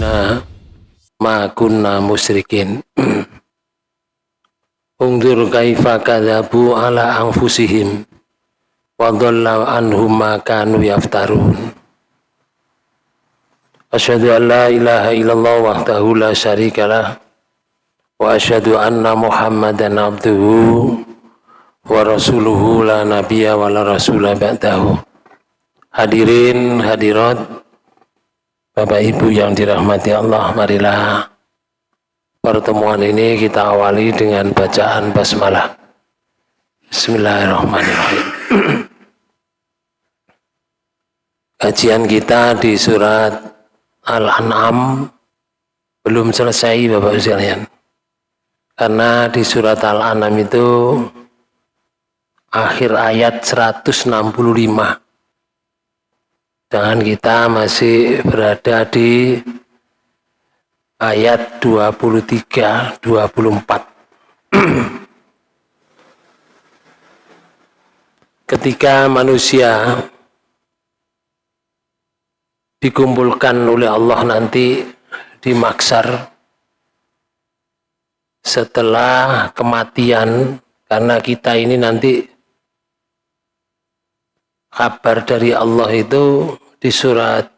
Nah, ma kunna musyrikin. Ungdur kaifa kadzabu ala anfusihim wa dhalla anhum ma kanu yaftarun. Asyhadu an la ilaha illallah wahdahu la syarikalah wa asyhadu anna Muhammadan abduhu wa rasuluhu la nabiyya wa la rasula ba'dahu. Hadirin hadirat Bapak Ibu yang dirahmati Allah, marilah pertemuan ini kita awali dengan bacaan basmalah. Bismillahirrahmanirrahim. Kajian kita di surat Al-An'am belum selesai Bapak Ibu sekalian. Karena di surat Al-An'am itu akhir ayat 165 dan kita masih berada di ayat 23 24 ketika manusia dikumpulkan oleh Allah nanti di maksar setelah kematian karena kita ini nanti kabar dari Allah itu di surat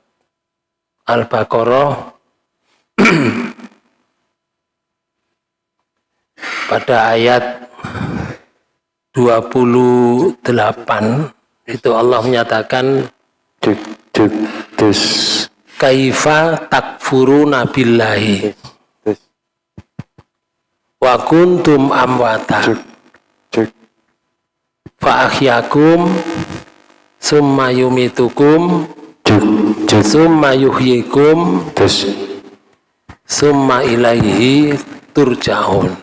Al-Baqarah. Pada ayat 28 itu Allah menyatakan kaifa takfuru nabillahi wa kuntum amwata. Fa ahyakum summa yumitukum summa yuhyikum summa ilaihi turja'un.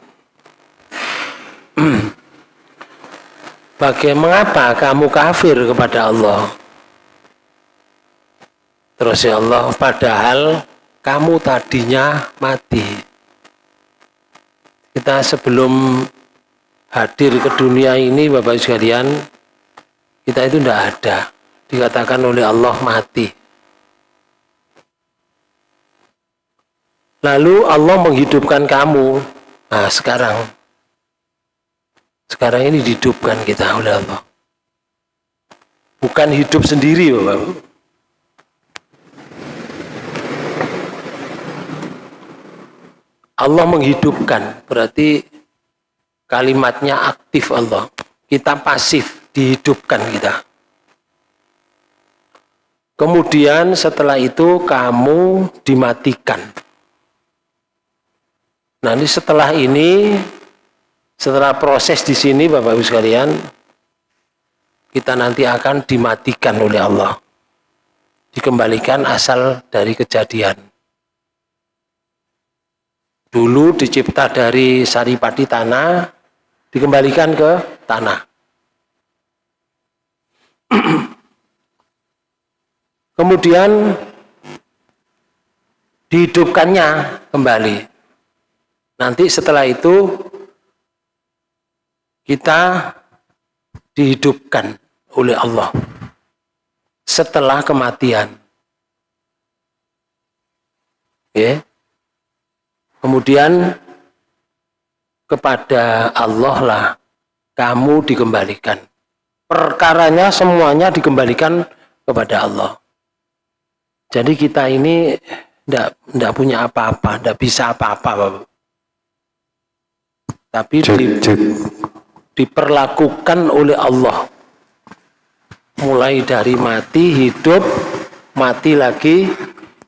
Bagaimana kamu kafir kepada Allah? Terus ya Allah, padahal kamu tadinya mati. Kita sebelum hadir ke dunia ini, Bapak sekalian, kita itu tidak ada. Dikatakan oleh Allah mati. Lalu Allah menghidupkan kamu. Nah sekarang. Sekarang ini dihidupkan kita oleh Allah. Bukan hidup sendiri Bapak Allah menghidupkan. Berarti kalimatnya aktif Allah. Kita pasif dihidupkan kita. Kemudian setelah itu kamu dimatikan. Nanti setelah ini, setelah proses di sini Bapak Ibu sekalian, kita nanti akan dimatikan oleh Allah. Dikembalikan asal dari kejadian. Dulu dicipta dari saripati tanah, dikembalikan ke tanah. Kemudian dihidupkannya kembali. Nanti setelah itu kita dihidupkan oleh Allah setelah kematian. Ya. Kemudian kepada Allah lah kamu dikembalikan perkaranya semuanya dikembalikan kepada Allah. Jadi kita ini tidak punya apa-apa, tidak bisa apa-apa, Tapi di, diperlakukan oleh Allah. Mulai dari mati, hidup, mati lagi,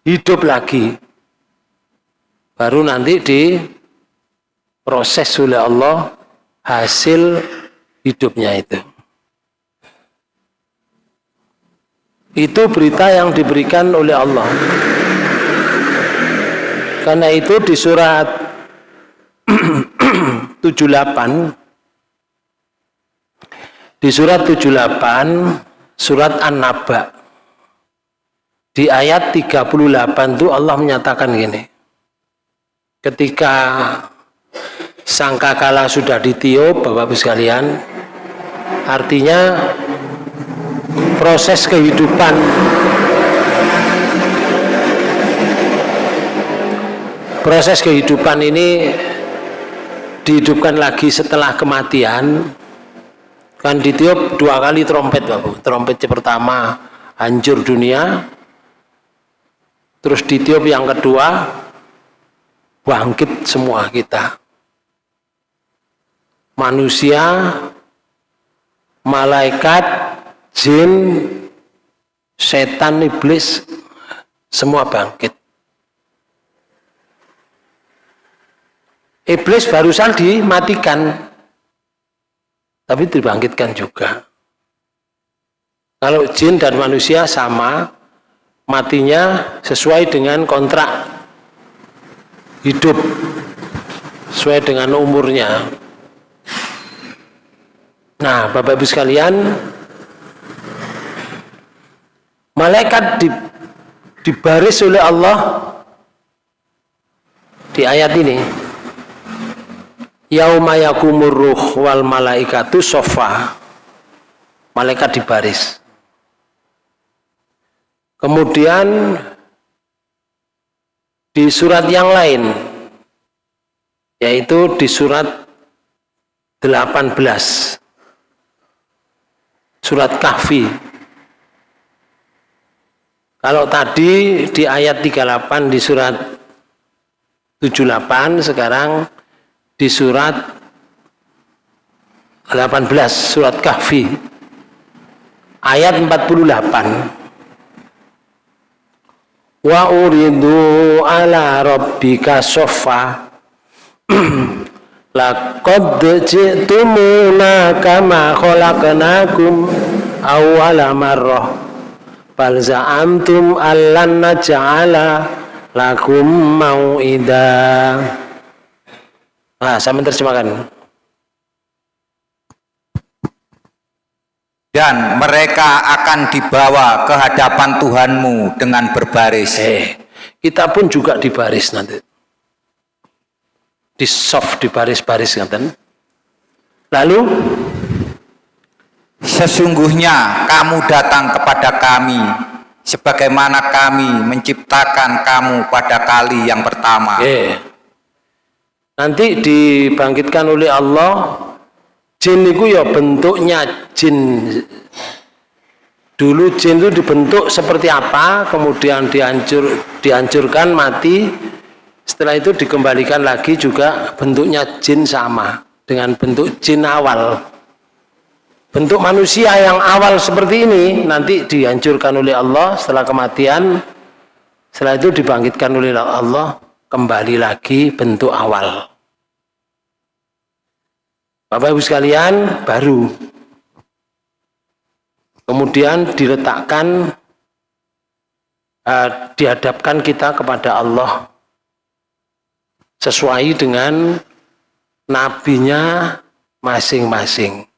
hidup lagi. Baru nanti di proses oleh Allah hasil hidupnya itu. Itu berita yang diberikan oleh Allah. Karena itu di surat 78 di surat 78 surat An-Naba di ayat 38 itu Allah menyatakan gini. Ketika sangkakala sudah ditiup Bapak-Ibu sekalian, artinya proses kehidupan. Proses kehidupan ini dihidupkan lagi setelah kematian. Kan ditiup dua kali trompet Bapak trompet pertama hancur dunia. Terus ditiup yang kedua bangkit semua kita. Manusia malaikat jin setan iblis semua bangkit Iblis barusan dimatikan, tapi dibangkitkan juga. Kalau jin dan manusia sama, matinya sesuai dengan kontrak hidup, sesuai dengan umurnya. Nah, Bapak Ibu sekalian, malaikat di, dibaris oleh Allah di ayat ini. Yauma yakumur ruh wal malaikatu sofa malaikat di baris kemudian di surat yang lain yaitu di surat 18 surat kahfi kalau tadi di ayat 38 di surat 78 sekarang di surat 18 surat kahfi. Ayat 48 wa uridu ala rabbika sofa laqad ji'tumuna kama khalaqnakum awwala marrah bal za'amtum allan naj'ala lakum mau'idah Nah, saya menerjemahkan. Dan mereka akan dibawa ke hadapan Tuhanmu dengan berbaris. Eh, kita pun juga dibaris nanti. Di soft, di baris-baris nanti. Lalu, sesungguhnya kamu datang kepada kami sebagaimana kami menciptakan kamu pada kali yang pertama. Eh, nanti dibangkitkan oleh Allah jin itu ya bentuknya jin. Dulu jin itu dibentuk seperti apa kemudian dihancur dihancurkan mati. Setelah itu dikembalikan lagi juga bentuknya jin sama dengan bentuk jin awal bentuk manusia yang awal seperti ini nanti dihancurkan oleh Allah setelah kematian setelah itu dibangkitkan oleh Allah kembali lagi bentuk awal. Bapak Ibu sekalian baru. Kemudian diletakkan uh, dihadapkan kita kepada Allah. Sesuai dengan nabinya masing-masing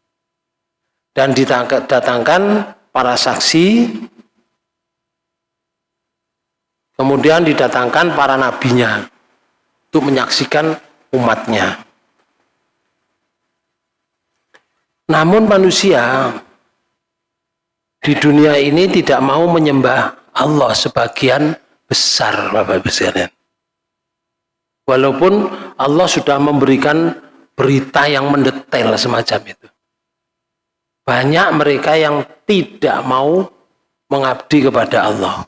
dan didatangkan para saksi kemudian didatangkan para nabinya untuk menyaksikan umatnya Namun manusia di dunia ini tidak mau menyembah Allah sebagian besar Bapak Ibu. Walaupun Allah sudah memberikan berita yang mendetail semacam itu. Banyak mereka yang tidak mau mengabdi kepada Allah.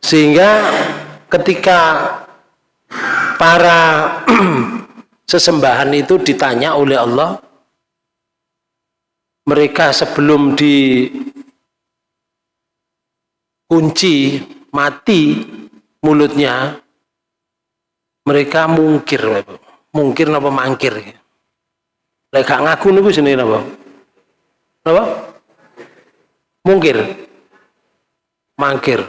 Sehingga ketika para sesembahan itu ditanya oleh Allah mereka sebelum dikunci mati mulutnya mereka mungkir mungkir apa mangkir lek ngaku niku jenenge apa apa mungkir. Mangkir.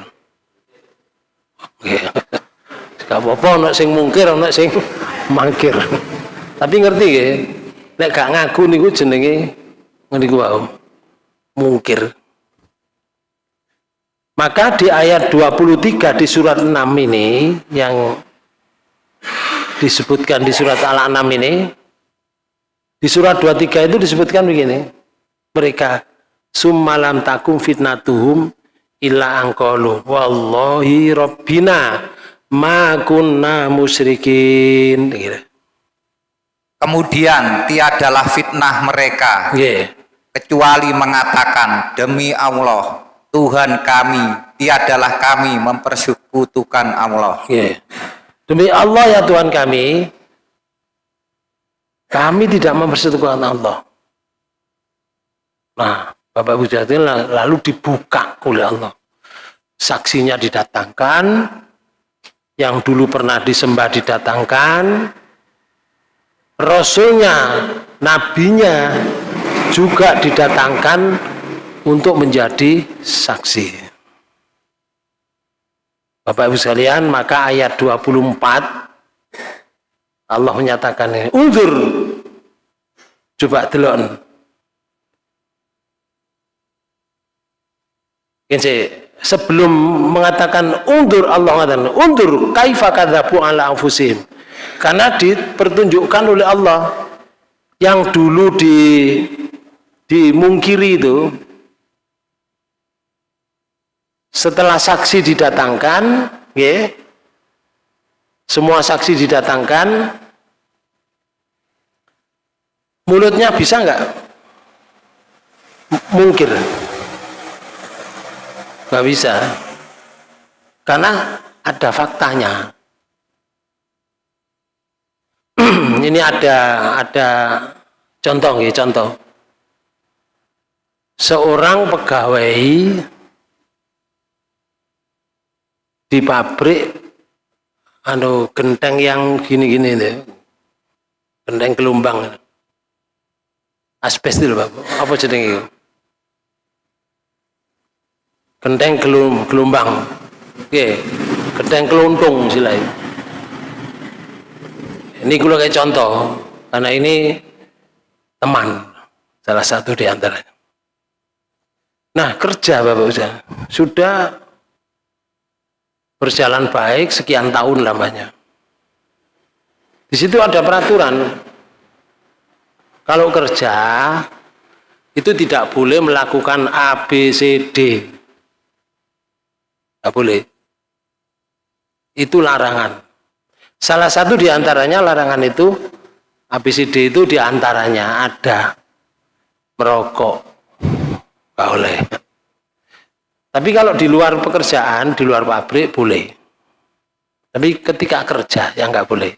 Gak apa-apa, nak sing mungkir, nak sing mangkir. Tapi ngerti ya nek gak ngaku niku jenenge niku wae mungkir. Maka di ayat 23 di surat 6 ini yang disebutkan di surat Al-An'am ini di surat 23 itu disebutkan begini mereka summalam takum fitnatuhum illa angkolu wallahi rabbina ma kunna musyrikin gitu. Kemudian tiadalah fitnah mereka Nggih. kecuali mengatakan demi Allah Tuhan kami tiadalah kami mempersekutukan Allah. Nggih. Demi Allah ya Tuhan kami, kami tidak mempersekutukan Allah. Nah, Bapak Ibu Jati lalu dibuka oleh Allah. Saksinya didatangkan, yang dulu pernah disembah didatangkan, Rasulnya, Nabinya juga didatangkan untuk menjadi saksi. Bapak Ibu sekalian, maka ayat 24 Allah menyatakan ini, undur. Coba delok. Ini sebelum mengatakan undur Allah mengatakan undur kaifa kadzabu ala anfusihim karena dipertunjukkan oleh Allah yang dulu di dimungkiri itu setelah saksi didatangkan ya, semua saksi didatangkan mulutnya bisa nggak? Mungkir. Nggak bisa. Karena ada faktanya. Ini ada ada contoh ya contoh. Seorang pegawai di pabrik anu genteng yang gini-gini deh genteng gelombang asbes itu Bapak apa jenenge genteng gelum, gelombang. Oke genteng keluntung silai ini gue kayak contoh karena ini teman salah satu di antaranya. Nah kerja Bapak Ustaz. Sudah berjalan baik sekian tahun lamanya. Di situ ada peraturan kalau kerja itu tidak boleh melakukan ABCD Tidak boleh. Itu larangan. Salah satu di antaranya larangan itu, ABCD itu di antaranya ada merokok. Gak boleh. Tapi kalau di luar pekerjaan, di luar pabrik boleh. Tapi ketika kerja yang nggak boleh.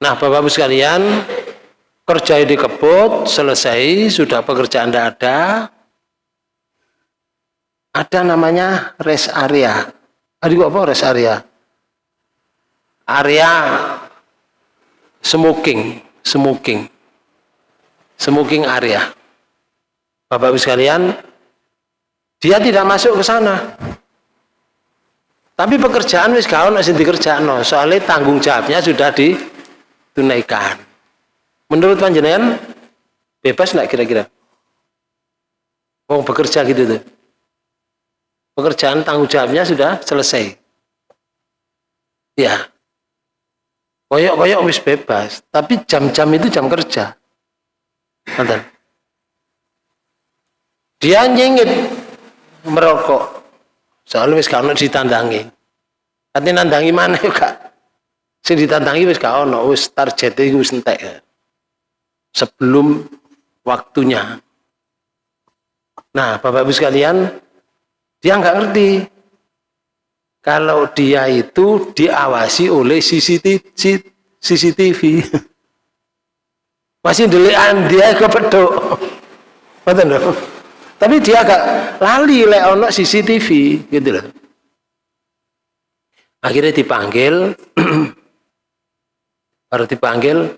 Nah, Bapak-Ibu sekalian, kerja di kebut, selesai, sudah pekerjaan tidak ada, ada namanya rest area. Adik apa rest area? Area smoking, smoking, smoking area. Bapak Ibu sekalian, dia tidak masuk ke sana. Tapi pekerjaan wis masih dikerjakan, soalnya tanggung jawabnya sudah ditunaikan. Menurut panjenengan bebas nggak kira-kira? Mau bekerja gitu tuh pekerjaan tanggung jawabnya sudah selesai. Ya. Koyok-koyok wis bebas, tapi jam-jam itu jam kerja. Nanti. Dia nyengit merokok. Soalnya wis kalau ditandangi. Nanti nandangi mana ya kak? Si ditandangi wis gak ono, wis target itu wis entek. Sebelum waktunya. Nah, Bapak Ibu sekalian, dia nggak ngerti. Kalau dia itu diawasi oleh CCTV. Masih dilihat dia kepedok. Betul. Tapi dia agak lali lek ono CCTV gitu loh. Akhirnya dipanggil, baru dipanggil,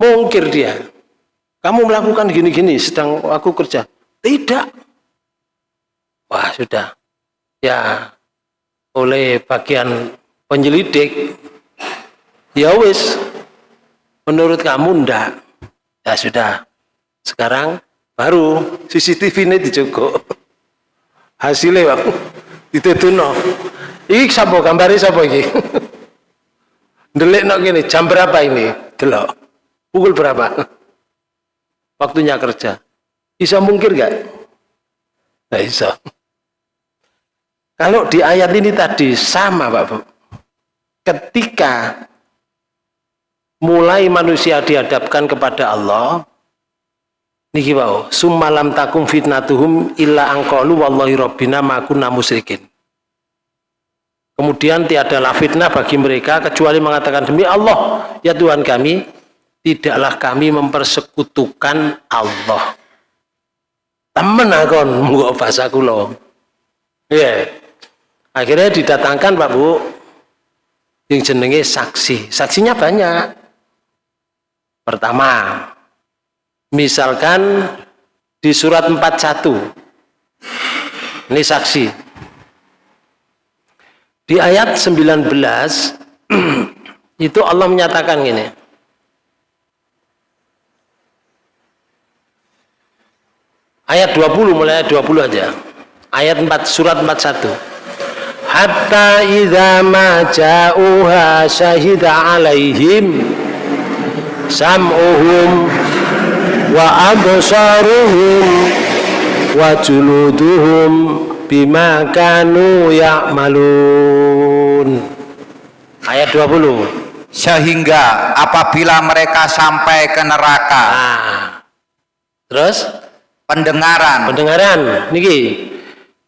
mungkir dia. Kamu melakukan gini-gini sedang aku kerja. Tidak. Wah sudah, ya oleh bagian penyelidik, ya wis, menurut kamu ndak, ya sudah, sekarang baru CCTV ini dijogok, hasilnya bang, ditetuno, iki sapa? Gambari sapa iki, delik nok gini, jam berapa ini, delok, pukul berapa, waktunya kerja, bisa mungkir gak? Nggak bisa. Kalau di ayat ini tadi sama Pak Bu. Ketika mulai manusia dihadapkan kepada Allah, niki Pak, summalam takum fitnatuhum illa angkolu wallahi rabbina ma kunna musyrikin. Kemudian tiadalah fitnah bagi mereka kecuali mengatakan demi Allah, ya Tuhan kami, tidaklah kami mempersekutukan Allah. Temen akon muga bahasa kula. Ya. Akhirnya didatangkan Pak Bu yang jenenge saksi. Saksinya banyak. Pertama, misalkan di surat 41. Ini saksi. Di ayat 19 itu Allah menyatakan gini. Ayat 20 mulai ayat 20 aja. Ayat 4 surat 41. Hatta idza ma ja'uha syahida alaihim sam'uhum wa absaruhum wa juluduhum bima kanu ya'malun. Ayat 20 sehingga apabila mereka sampai ke neraka. Nah, terus pendengaran pendengaran niki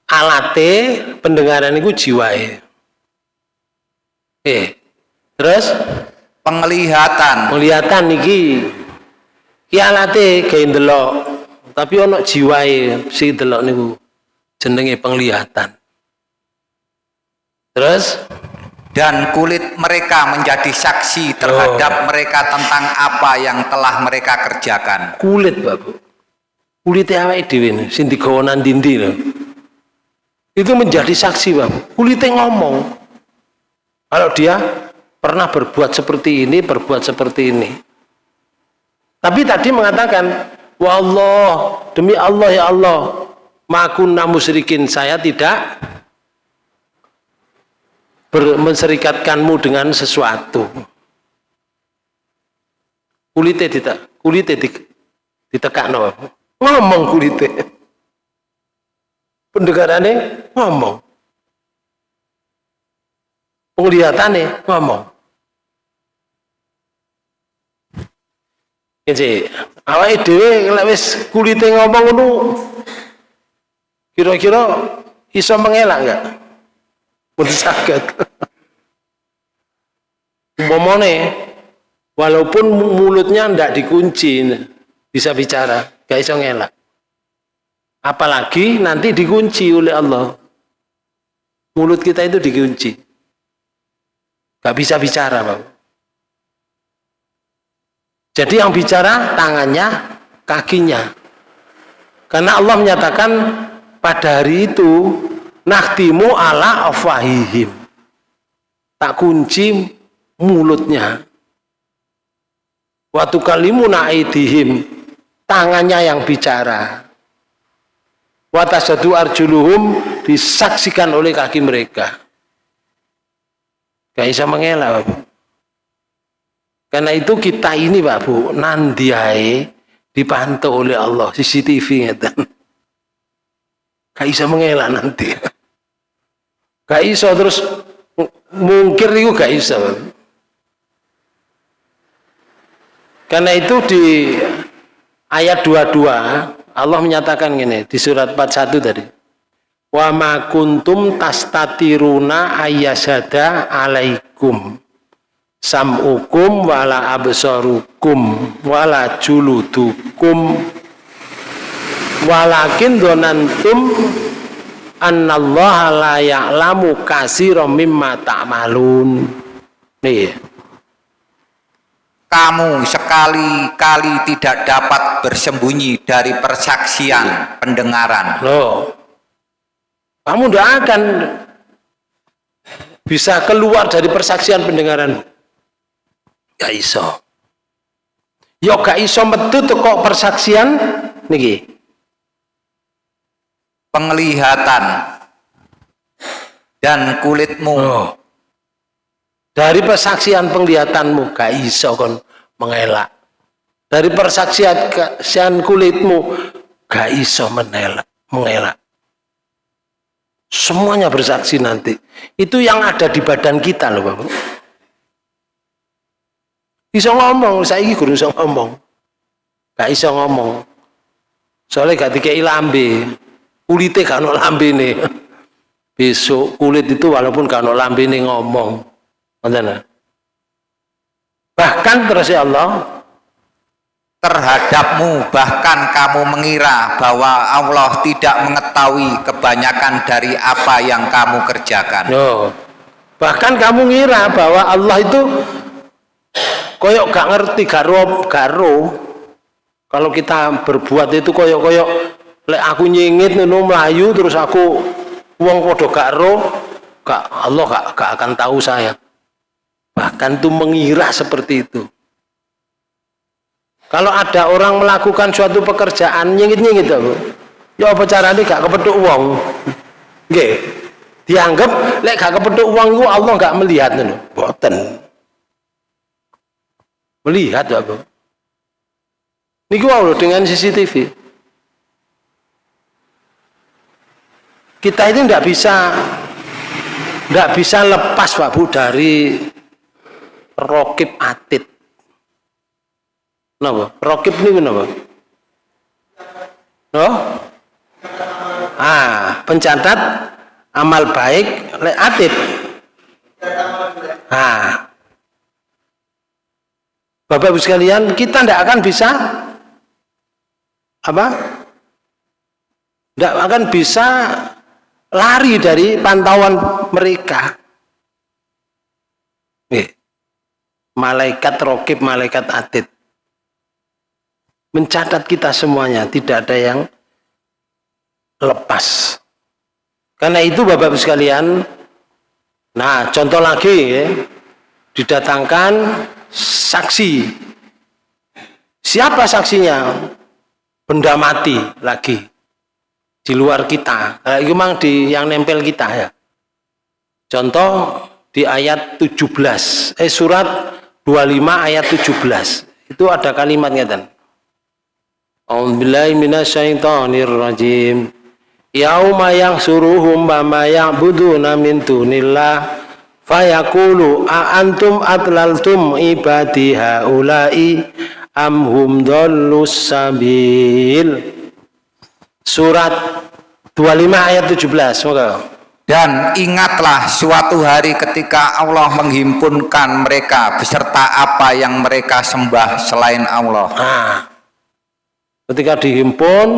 alate pendengaran itu jiwae eh terus penglihatan penglihatan niki ki alate kayak delok tapi ono jiwae si delok niku jenenge penglihatan. Terus dan kulit mereka menjadi saksi terhadap oh. mereka tentang apa yang telah mereka kerjakan. Kulit, Bapak. Kulitnya awake dhewe sing digawa nang dindi Itu menjadi saksi, Bapak. Kulitnya ngomong. Kalau dia pernah berbuat seperti ini, berbuat seperti ini. Tapi tadi mengatakan, "Wa Allah, demi Allah ya Allah, makunna musyrikin saya tidak menserikatkanmu dengan sesuatu kulitnya tidak kulitnya ditekak no ngomong kulitnya pendengarannya ngomong penglihatannya ngomong Jadi, awal dhewe lek wis kulite ngomong ngono Kira-kira iso mengelak enggak? Pun sakit. Umpamane walaupun mulutnya ndak dikunci bisa bicara, gak iso ngelak. Apalagi nanti dikunci oleh Allah. Mulut kita itu dikunci. Gak bisa bicara, Bang. Jadi yang bicara tangannya, kakinya. Karena Allah menyatakan pada hari itu naktimu ala afwahihim tak kunci mulutnya waktu kalimu naidihim tangannya yang bicara. Watasadu arjuluhum disaksikan oleh kaki mereka. Gak bisa mengelak Bapak. karena itu kita ini Pak Bu nandiai dipantau oleh Allah. CCTV ngeten. Gak bisa mengelak nanti. Gak bisa terus mungkir itu gak bisa karena itu di ayat 22 Allah menyatakan gini di surat 41 tadi. Wa ma kuntum tastatiruna ayyasada alaikum sam'ukum wala absarukum wala juludukum. Walakin donantum annallaha la ya'lamu katsiran mimma ta'malun. Nih kamu sekali-kali tidak dapat bersembunyi dari persaksian pendengaran. Loh kamu tidak akan bisa keluar dari persaksian pendengaran. Gak iso. Ya gak iso metu kok persaksian niki. Penglihatan dan kulitmu. Oh. Dari persaksian penglihatanmu gak iso kon mengelak dari persaksian kulitmu gak iso menelak mengelak Semuanya bersaksi nanti. Itu yang ada di badan kita loh Bapak. Bisa ngomong, saya ini guru bisa ngomong. Gak bisa ngomong. Soalnya gak dikei lambe. Kulitnya gak ada lambe nih. Besok kulit itu walaupun gak ada lambe nih ngomong. Bahkan terus ya Allah, terhadapmu bahkan kamu mengira bahwa Allah tidak mengetahui kebanyakan dari apa yang kamu kerjakan. Bahkan kamu ngira bahwa Allah itu koyok gak ngerti garo garo kalau kita berbuat itu koyok koyok lek aku nyingit nuno melayu terus aku uang podo garo gak Allah gak, gak akan tahu saya bahkan tuh mengira seperti itu kalau ada orang melakukan suatu pekerjaan nyingit-nyingit Bu. Ya apa caranya gak kepeduk uang? Nggih. Dianggap lek gak kepeduk uang itu Allah gak melihat. Boten. Melihat Bu. Niku loh dengan CCTV. Kita itu tidak bisa tidak bisa lepas Pak Bu dari rokib atid Napa? Rokib ini kenapa? Oh? Ah, pencatat amal baik le atid. Ah. Bapak Ibu sekalian, kita tidak akan bisa apa? Tidak akan bisa lari dari pantauan mereka. Nih, malaikat rokib, malaikat atid mencatat kita semuanya, tidak ada yang lepas. Karena itu Bapak Ibu sekalian, nah contoh lagi ya, didatangkan saksi. Siapa saksinya? Benda mati lagi di luar kita. Nah, itu memang di yang nempel kita ya. Contoh di ayat 17, eh surat 25 ayat 17 itu ada kalimatnya ngeten A'udzubillahi minasyaitonirrajim. Yauma yang suruhum bama ya'buduna min dunillah Fayakulu a antum atlaltum ibadi haula'i am hum sabil? Surat 25 ayat 17 semoga dan ingatlah suatu hari ketika Allah menghimpunkan mereka beserta apa yang mereka sembah selain Allah. Nah, ketika dihimpun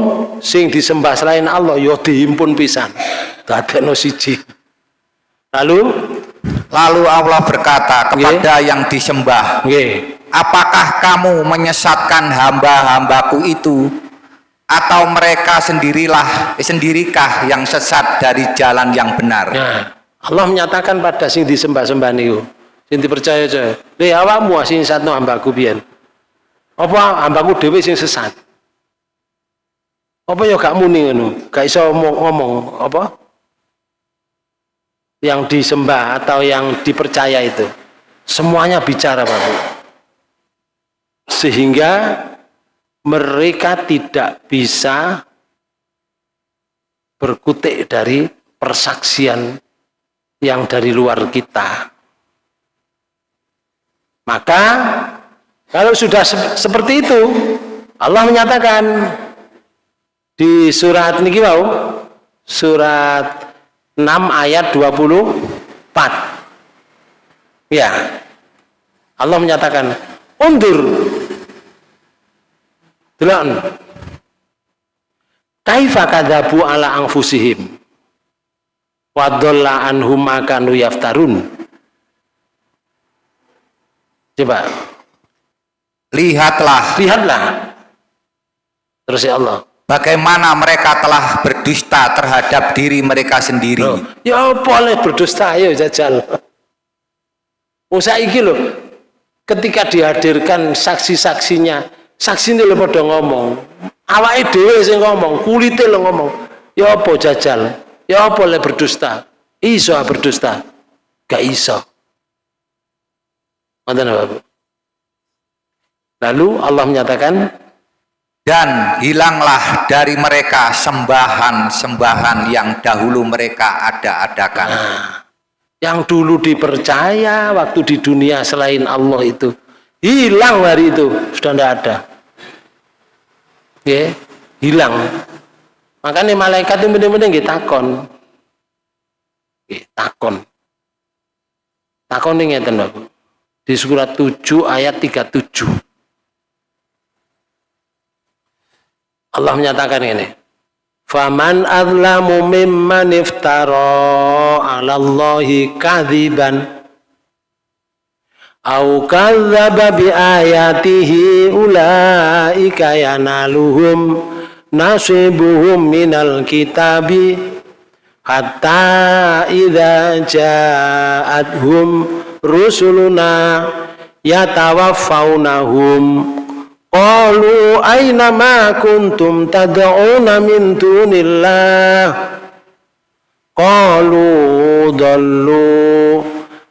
sing disembah selain Allah yo ya dihimpun pisan dadekno siji lalu lalu Allah berkata kepada okay. yang disembah okay. apakah kamu menyesatkan hamba-hambaku itu atau mereka sendirilah eh, sendirikah yang sesat dari jalan yang benar? Nah, Allah menyatakan pada sing disembah-sembah niku. Sing dipercaya aja. Le awakmu sing satno hambaku biyen? Apa hambaku dhewe sing sesat? Apa ya gak muni ngono? Gak iso ngomong apa? Yang disembah atau yang dipercaya itu. Semuanya bicara Bapak sehingga mereka tidak bisa berkutik dari persaksian yang dari luar kita. Maka kalau sudah seperti itu Allah menyatakan di surat niki surat 6 ayat 24 ya. Allah menyatakan undur delon kaifa kadzabu ala anfusihim? Wa dhalla anhum ma kanu yaftarun? Coba. Lihatlah. Lihatlah. Terus ya Allah. Bagaimana mereka telah berdusta terhadap diri mereka sendiri. Oh, ya boleh berdusta, ayo jajal. Usah iki loh, ketika dihadirkan saksi-saksinya, saksi ini pada ngomong, awake dhewe sing ngomong, kulitnya lo ngomong, ya apa jajal, ya apa le berdusta, iso berdusta, gak iso. Lalu Allah menyatakan dan hilanglah dari mereka sembahan-sembahan yang dahulu mereka ada-adakan. Nah, yang dulu dipercaya waktu di dunia selain Allah itu hilang hari itu sudah tidak ada. Ya, hilang. Makanya malaikat itu benar-benar nggih takon. Nggih, takon. Takon ini ngeten Di surat 7 ayat 37. Allah menyatakan ini. Faman azlamu mimman iftara 'ala Allahi kadziban au kadzdzaba bi ayatihi ulaika yanaluhum nasibuhum minal kitabi hatta idza ja'atuhum rusuluna yatawaffawnahum. Qalu aina ma kuntum tad'una min dunillah? Qalu dallu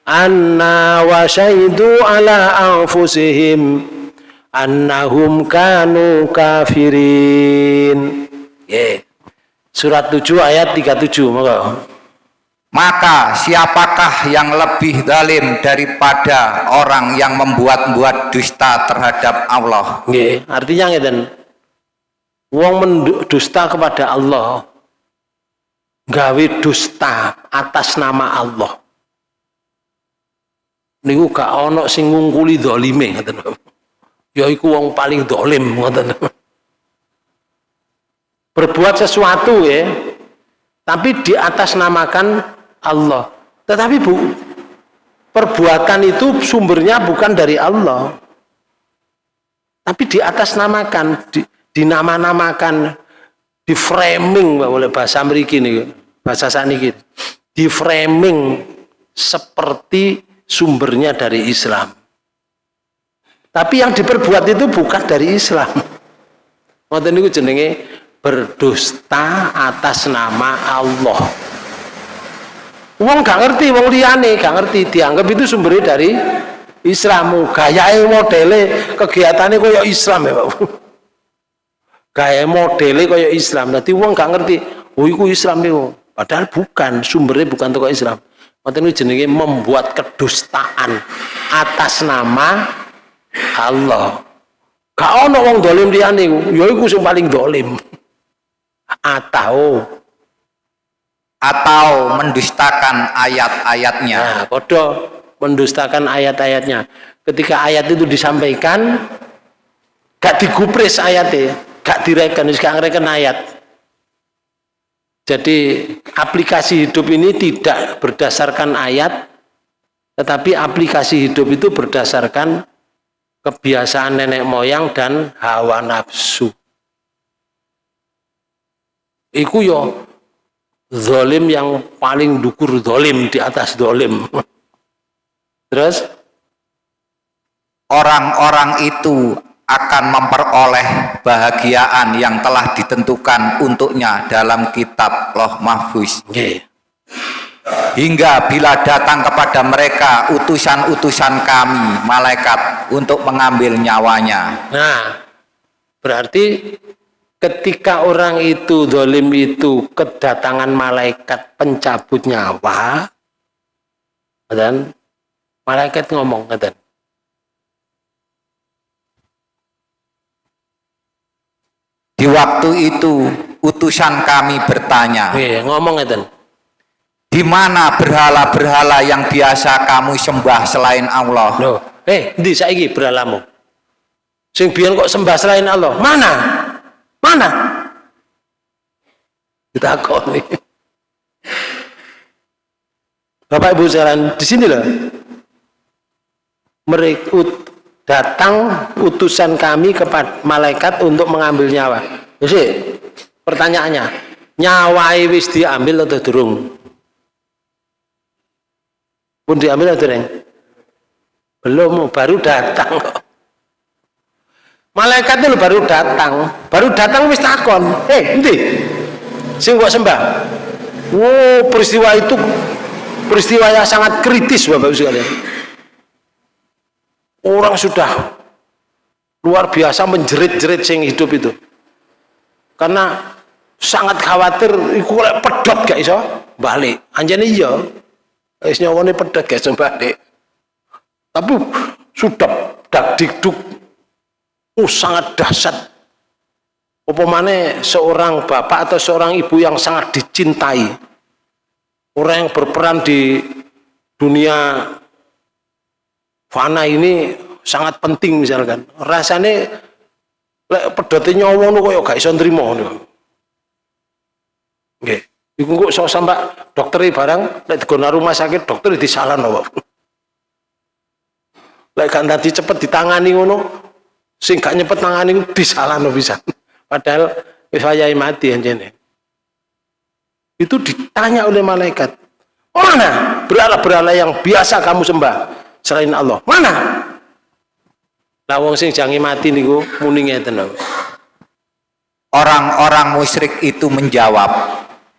anna wa syaidu ala anfusihim annahum kanu kafirin. Yeah. Surat 7 ayat 37 moga. Maka siapakah yang lebih zalim daripada orang yang membuat-buat dusta terhadap Allah? Yeah. Artinya ngeten. Wong mendusta kepada Allah gawe dusta atas nama Allah. Niku gak ono sing ngungkuli zalime ngoten. Yaiku wong paling dolim ngoten. Berbuat sesuatu ya. Tapi di atas namakan Allah. Tetapi bu perbuatan itu sumbernya bukan dari Allah. Tapi di atas namakan di, dinama-namakan di framing oleh bahasa Amerika ini bahasa saniki di framing seperti sumbernya dari Islam tapi yang diperbuat itu bukan dari Islam. Ngoten niku jenenge berdusta atas nama Allah. Wong gak ngerti, wong liyane gak ngerti, dianggap itu sumbernya dari Islam. Gayae modele kegiatannya kaya Islam ya, Pak. Gaya modele kaya Islam. Nanti wong gak ngerti, oh iku Islam niku. Padahal bukan, sumbernya bukan toko Islam. Ngoten niku jenenge membuat kedustaan atas nama Allah. Gak ono wong dolim liyane ya iku sing paling dolim. Atau atau mendustakan ayat-ayatnya. Nah, mendustakan ayat-ayatnya. Ketika ayat itu disampaikan gak digupres ayatnya gak direken gak ngereken ayat jadi aplikasi hidup ini tidak berdasarkan ayat tetapi aplikasi hidup itu berdasarkan kebiasaan nenek moyang dan hawa nafsu. Iku yo zolim yang paling dukur zolim di atas zolim. Terus? Orang-orang itu akan memperoleh bahagiaan yang telah ditentukan untuknya dalam kitab loh mahfuz. Hingga bila datang kepada mereka utusan-utusan kami malaikat untuk mengambil nyawanya. Nah berarti ketika orang itu dolim itu kedatangan malaikat pencabut nyawa dan malaikat ngomong dan di waktu itu utusan kami bertanya iya, ngomong dan di mana berhala-berhala yang biasa kamu sembah selain Allah? Loh, eh, di saiki berhalamu? Sing biyen kok sembah selain Allah? Mana? Mana? nih. Bapak Ibu sekalian, di sini loh. Mereka datang utusan kami kepada malaikat untuk mengambil nyawa. Jadi, pertanyaannya, nyawa wis diambil atau durung? pun diambil atau neng belum baru datang malaikat itu baru datang. Baru datang wis takon. Eh nanti sing kok sembah? Wow peristiwa itu peristiwa yang sangat kritis bapak ibu sekalian orang sudah luar biasa menjerit-jerit sing hidup itu. Karena sangat khawatir iku lek pedot gak iso balik. Anjane iya wis nyawane pedot gak iso balik. Tapi sudah dak dikduk uh, sangat dahsyat. Apa mana seorang bapak atau seorang ibu yang sangat dicintai. Orang yang berperan di dunia fana ini sangat penting misalkan. Rasanya lek pedote nyawa nu koyo gak iso nrimo ngono. Nggih. Iku kok iso sampe dokter barang lek digono rumah sakit dokter disalahno kok lek gak nanti cepet ditangani ngono sing gak nyepet tangani disalahno bisa? Padahal wis wayahe mati anjene. Itu ditanya oleh malaikat mana berhala-berhala yang biasa kamu sembah selain Allah mana Lah wong sing jange mati niku muni ngeten Orang-orang musyrik itu menjawab,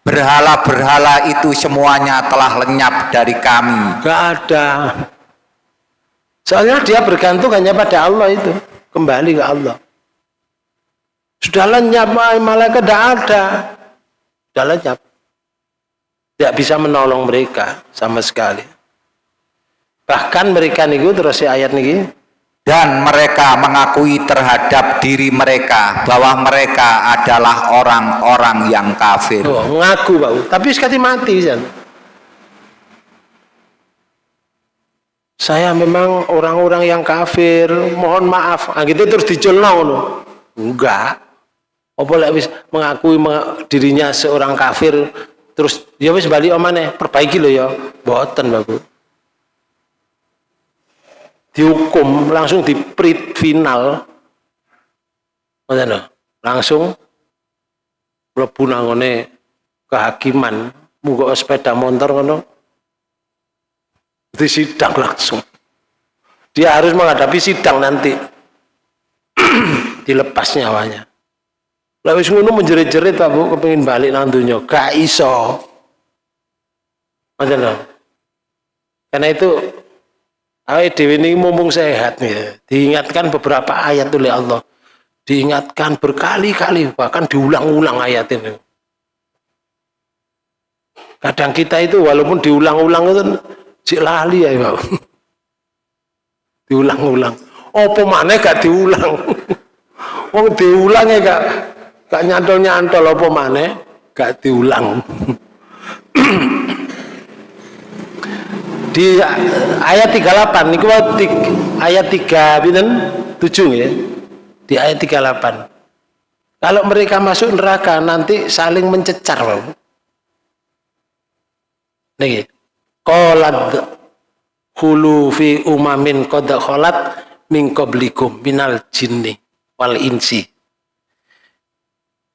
berhala-berhala itu semuanya telah lenyap dari kami. Gak ada. Soalnya dia bergantung hanya pada Allah itu, kembali ke Allah. Sudah lenyap, malaikat tidak ada. Sudah lenyap. Tidak bisa menolong mereka sama sekali. Bahkan mereka niku terus ayat niki dan mereka mengakui terhadap diri mereka bahwa mereka adalah orang-orang yang kafir. Oh, mengaku, Pak. Tapi sekali mati, Jan. Saya memang orang-orang yang kafir, mohon maaf. Nah, gitu terus dijelno no. Enggak. Apa lek wis mengakui dirinya seorang kafir terus ya wis balik omane, perbaiki lo ya. Boten, Bapak dihukum langsung di prit final. Langsung mlebu nangone kehakiman muga sepeda motor ngono. Di sidang langsung. Dia harus menghadapi sidang nanti. Dilepas nyawanya. Lalu ngono menjerit-jerit Pak Bu kepengin balik nang donya. Gak iso. Karena itu Awet dewi ini mumpung sehat nih. Diingatkan beberapa ayat oleh Allah. Diingatkan berkali-kali bahkan diulang-ulang ayat ini. Kadang kita itu walaupun diulang-ulang itu cik lali ya diulang-ulang. Apa mana gak diulang? Wong diulang ya gak gak nyantol-nyantol apa mana gak diulang. di ayat 38 niku ayat 3 pinten? 7 ya di ayat 38 kalau mereka masuk neraka nanti saling mencecar Bapak niki qalat hulu fi umamin qad khalat min qablikum minal jinni wal insi.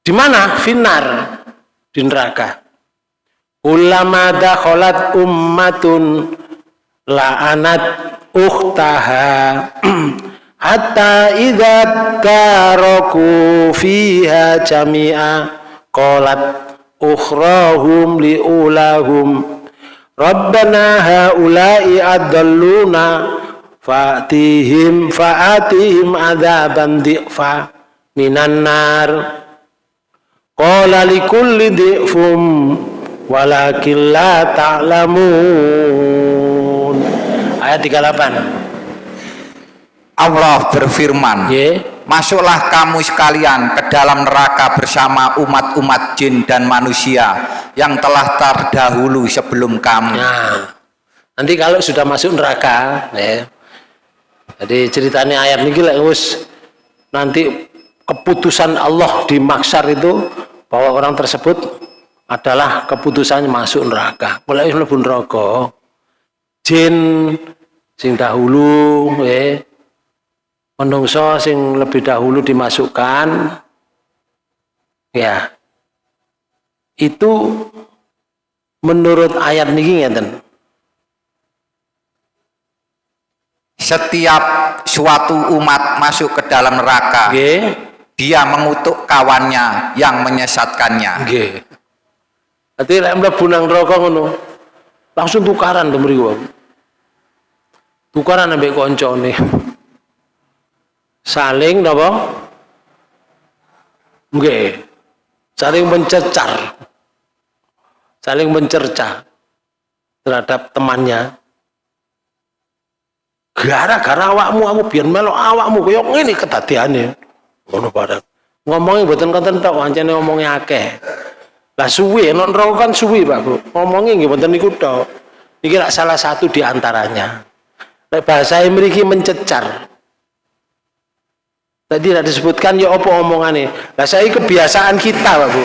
Di mana? Finar di neraka. Ulama dakhalat ummatun la'anat ukhtaha. Hatta idza taraku fiha jami'a qalat ukhrahum liulahum. Rabbana haula'i adalluna fa'tihim fa'atihim adzaban dhi'fa minan nar. Qala likulli dhi'fum walakin la ta'lamun ayat 38 Allah berfirman yeah. masuklah kamu sekalian ke dalam neraka bersama umat-umat jin dan manusia yang telah terdahulu sebelum kamu. Nah, nanti kalau sudah masuk neraka ya, jadi ceritanya ayat ini gila nanti keputusan Allah di maksar itu bahwa orang tersebut adalah keputusannya masuk neraka. Mulai mlebu neraka. Jin sing dahulu eh menungso sing lebih dahulu dimasukkan. Ya. Itu menurut ayat niki ngeten. Setiap suatu umat masuk ke dalam neraka okay. dia mengutuk kawannya yang menyesatkannya. Okay. Berarti lek mlebu nang neraka ngono langsung tukaran to mriku tukaran ambek koncone. Saling napa? Nggih. Saling mencecar. Saling mencerca terhadap temannya. Gara-gara awakmu aku biar melok awakmu kaya ngene kedadiane. Ngono bareng. Ngomongnya mboten konten tok ancene ngomongnya akeh. Lah suwi nek kan suwi Pak Bu. Ngomongnya nggih mboten niku tok. Iki salah satu di antaranya bahasa mriki mencecar. Tadi tidak disebutkan ya apa omongannya lah saya kebiasaan kita Pak Bu.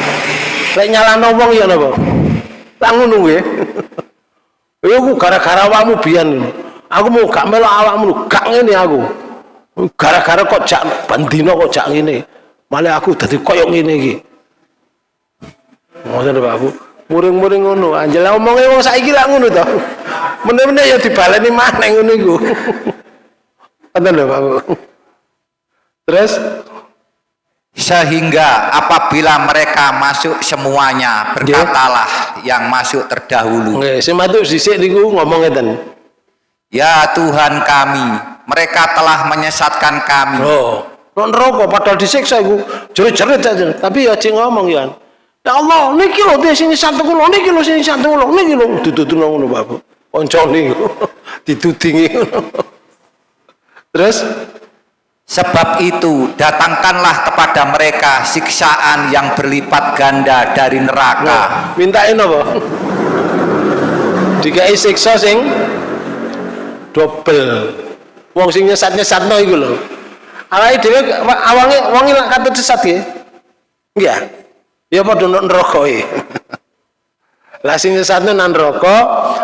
Lek nyala ngomong ya napa? Lah ngono nggih ya aku gara-gara awakmu biyen. Aku mau gak melok awakmu gak ngene aku. Gara-gara kok jak bandino kok jak ngene. Malah aku dadi koyo ngene iki. Ngoten Pak Bu. Muring-muring ngono. Anjel omonge wong saiki lak ngono to meneh-meneh ya dibaleni maneh ngono iku. Ngoten lho Pak Bu. Terus? Sehingga apabila mereka masuk semuanya berkatalah yang masuk terdahulu. Nggih sing matur sisik niku ngomong ngeten. Ya Tuhan kami mereka telah menyesatkan kami. Oh non rokok padahal disiksa iku? Jerit-jerit aja. Tapi ya cing ngomong ya ya Allah niki lho dia sini satu kulo niki lho sini satu kulo niki lho. Ditutup ngono Bapak oncone ditudingi terus Sebab itu datangkanlah kepada mereka siksaan yang berlipat ganda dari neraka. Nah, mintain apa? Dikai siksa sing double. Wong sing nyesat-nyesatno iku lho. Awake dhewe awange wong lak katut sesat nggih. Iya. Ya padha neraka e. Lah sing nyesatno nang neraka,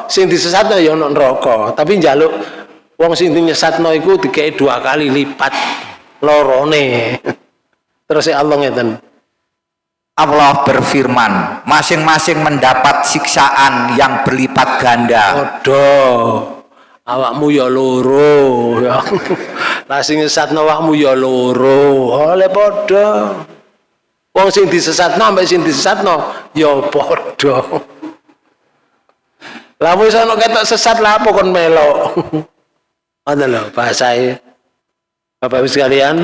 sing disesatno ya nang neraka, tapi njaluk wong sing nyesatno iku dikei dua kali lipat lorone. Terus Allah ngeten. Allah berfirman masing-masing mendapat siksaan yang berlipat ganda. Odo awakmu ya loro. Ya. Lah sing nyesatno awakmu ya loro. Oleh padha. Wong sing disesatno ambek sing disesatno ya padha lah wis ana ketok sesat? Lah apa kon melok? Ada loh bahasa Bapak Ibu sekalian.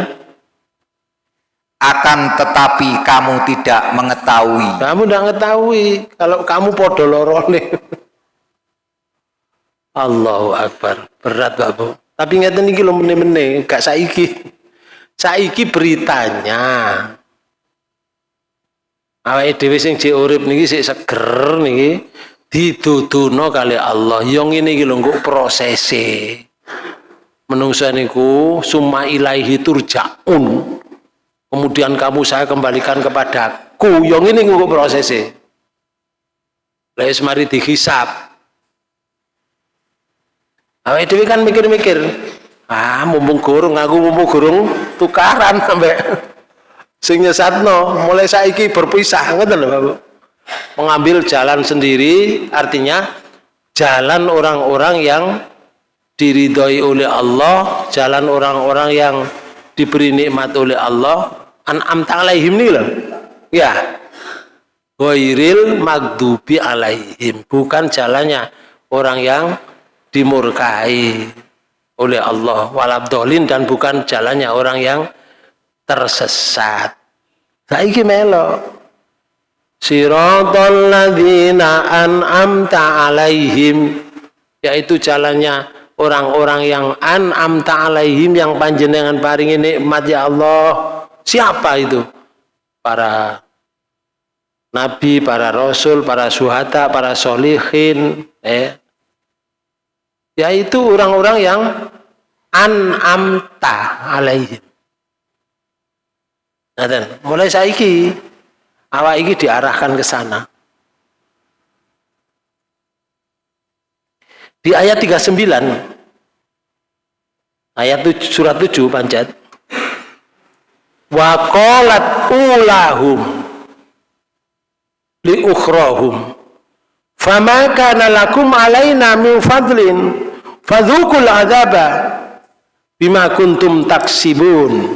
Akan tetapi kamu tidak mengetahui. Kamu tidak mengetahui kalau kamu podo lorone Allahu Akbar. Berat Bapak tapi ngeten iki lho meneh-meneh gak saiki. Saiki beritanya. Awake dhewe sing jek urip niki sik seger niki diduduno kali Allah. Yang ini iki lho prosese. Menungsa niku summa ilaihi turja'un. Kemudian kamu saya kembalikan kepadaku. Yang ini ngukuk prosesnya Lalu mari dihisap. Awake dhewe kan mikir-mikir ah mumpung gurung aku mumpung gurung tukaran sampai sing nyesatno mulai saiki berpisah ngoten lho Bapak mengambil jalan sendiri artinya jalan orang-orang yang diridhoi oleh Allah jalan orang-orang yang diberi nikmat oleh Allah. An'am alaihim nih loh. Ya. Ghairil magdubi alaihim. Bukan jalannya orang yang dimurkai oleh Allah. Walabdolin dan bukan jalannya orang yang tersesat. Saiki melo siratal ladzina an'amta alaihim. Yaitu jalannya orang-orang yang an'am ta'alaihim yang panjenengan paringi nikmat ya Allah. Siapa itu? Para nabi, para rasul, para suhata, para solihin eh. yaitu orang-orang yang an'am ta'alaihim nah, mulai saiki awak iki diarahkan ke sana. Di ayat 39 ayat surat 7 panjat. Wa qalat ulahum li ukhrahum. Fama kana lakum alaina min fadlin fadhukul azaba bima kuntum taksibun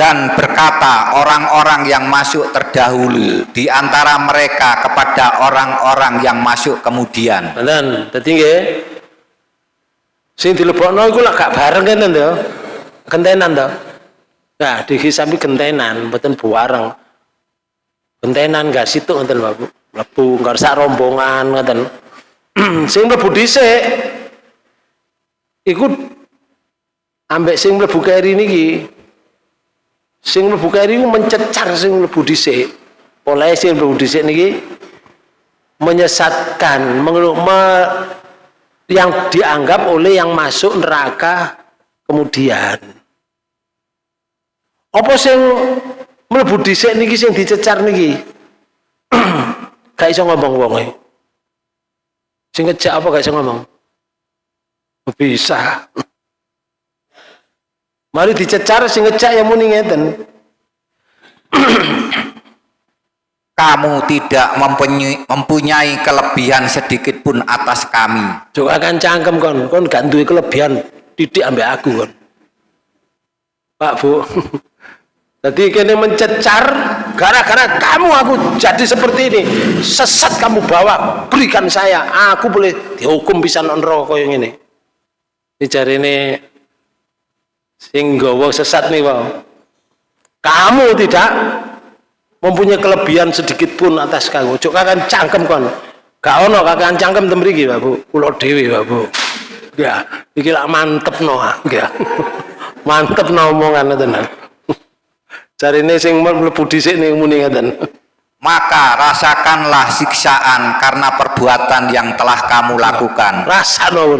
dan berkata orang-orang yang masuk terdahulu di antara mereka kepada orang-orang yang masuk kemudian. Dan tertinggi sing dilebokno iku lak gak bareng kene to. Gentenan to. Nah dihisabi gentenan mboten buareng. Gentenan gak situ ngoten Bapak mlebu nggak sak rombongan ngoten. Sing mlebu dhisik iku ambek sing mlebu keri niki sing mlebu keri mencecar sing mlebu dhisik. Oleh sing mlebu dhisik niki menyesatkan me, yang dianggap oleh yang masuk neraka kemudian. Apa sing mlebu dhisik niki sing dicecar niki? Gak iso ngomong wong e. Sing ngejak apa gak iso ngomong? Bisa mari dicecar sing ngejak ya muni ngeten. Kamu tidak mempunyai, mempunyai kelebihan sedikit pun atas kami. Juga akan cangkem kon. Kon gak duwe kelebihan didik ambek aku kon. Pak Bu. Jadi kini mencecar gara-gara kamu aku jadi seperti ini. Sesat kamu bawa berikan saya. Aku boleh dihukum bisa non rokok yang ini ini ini singgowo sesat nih wow kamu tidak mempunyai kelebihan sedikit pun atas kamu. Cok kan cangkem kon gak ono kakak cangkem temriki Bu. Pulau dewi Bu. Ya iki lah mantep no ya. Mantep no omongan tenan cari ini sing mlebu dhisik ning muni ngaten maka rasakanlah siksaan karena perbuatan yang telah kamu lakukan. Rasa no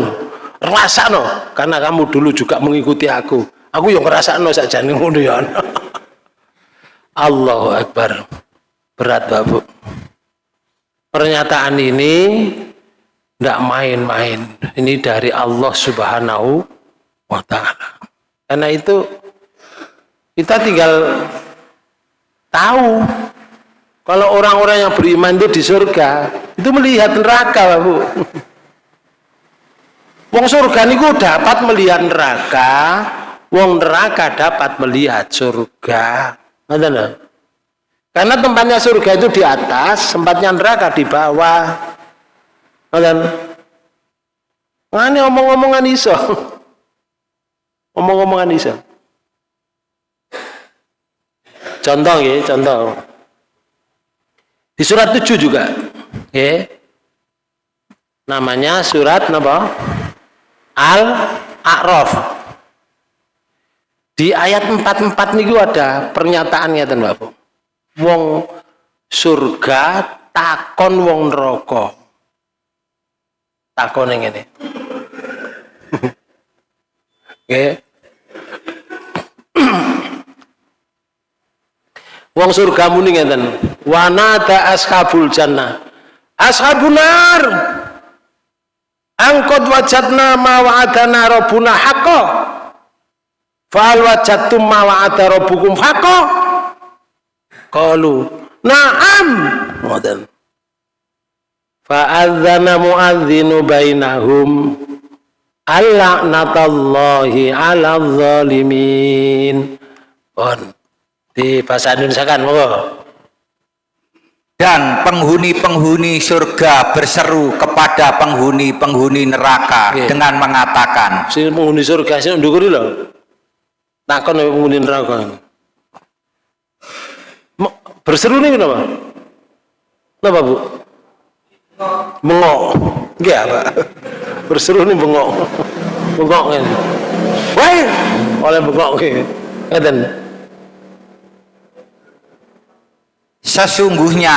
rasa no karena kamu dulu juga mengikuti aku aku yang ngerasa no saja nih ya Allahu Akbar. Berat babu pernyataan ini tidak main-main. Ini dari Allah subhanahu wa ta'ala. Karena itu kita tinggal tahu kalau orang-orang yang beriman itu di surga itu melihat neraka babu wong surga ini dapat melihat neraka wong neraka dapat melihat surga karena tempatnya surga itu di atas, tempatnya neraka di bawah. Nah, ini omong-omongan iso. Omong-omongan iso. Contoh ya, contoh. Di surat 7 juga. Ya. Namanya surat apa? Al-A'raf. Di ayat 44 niku ada pernyataannya ten Bapak. Wong surga takon wong neraka. Takon ini. Oke. Wong surga muni ngeten. Wa nada ashabul jannah. Ashabun nar. Angkot wajadna ma wa'adana rabbuna haqqo Fa'al wajadtum ma wa'ada rabbukum haqqo? Qalu, "Na'am." Ngoten. Fa'adzana mu'adzinu bainahum Al-la'natallahi 'ala zalimin. Pun di bahasa Indonesia kan monggo. Dan penghuni-penghuni surga berseru kepada penghuni-penghuni neraka okay. dengan mengatakan, si penghuni surga sih ndukuri loh takon nek penghuni neraka. Berseru nih kenapa? Kenapa bu? Bengok. Enggak pak. Berseru nih bengok. Bengok ini wah oleh bengok ngeten. Sesungguhnya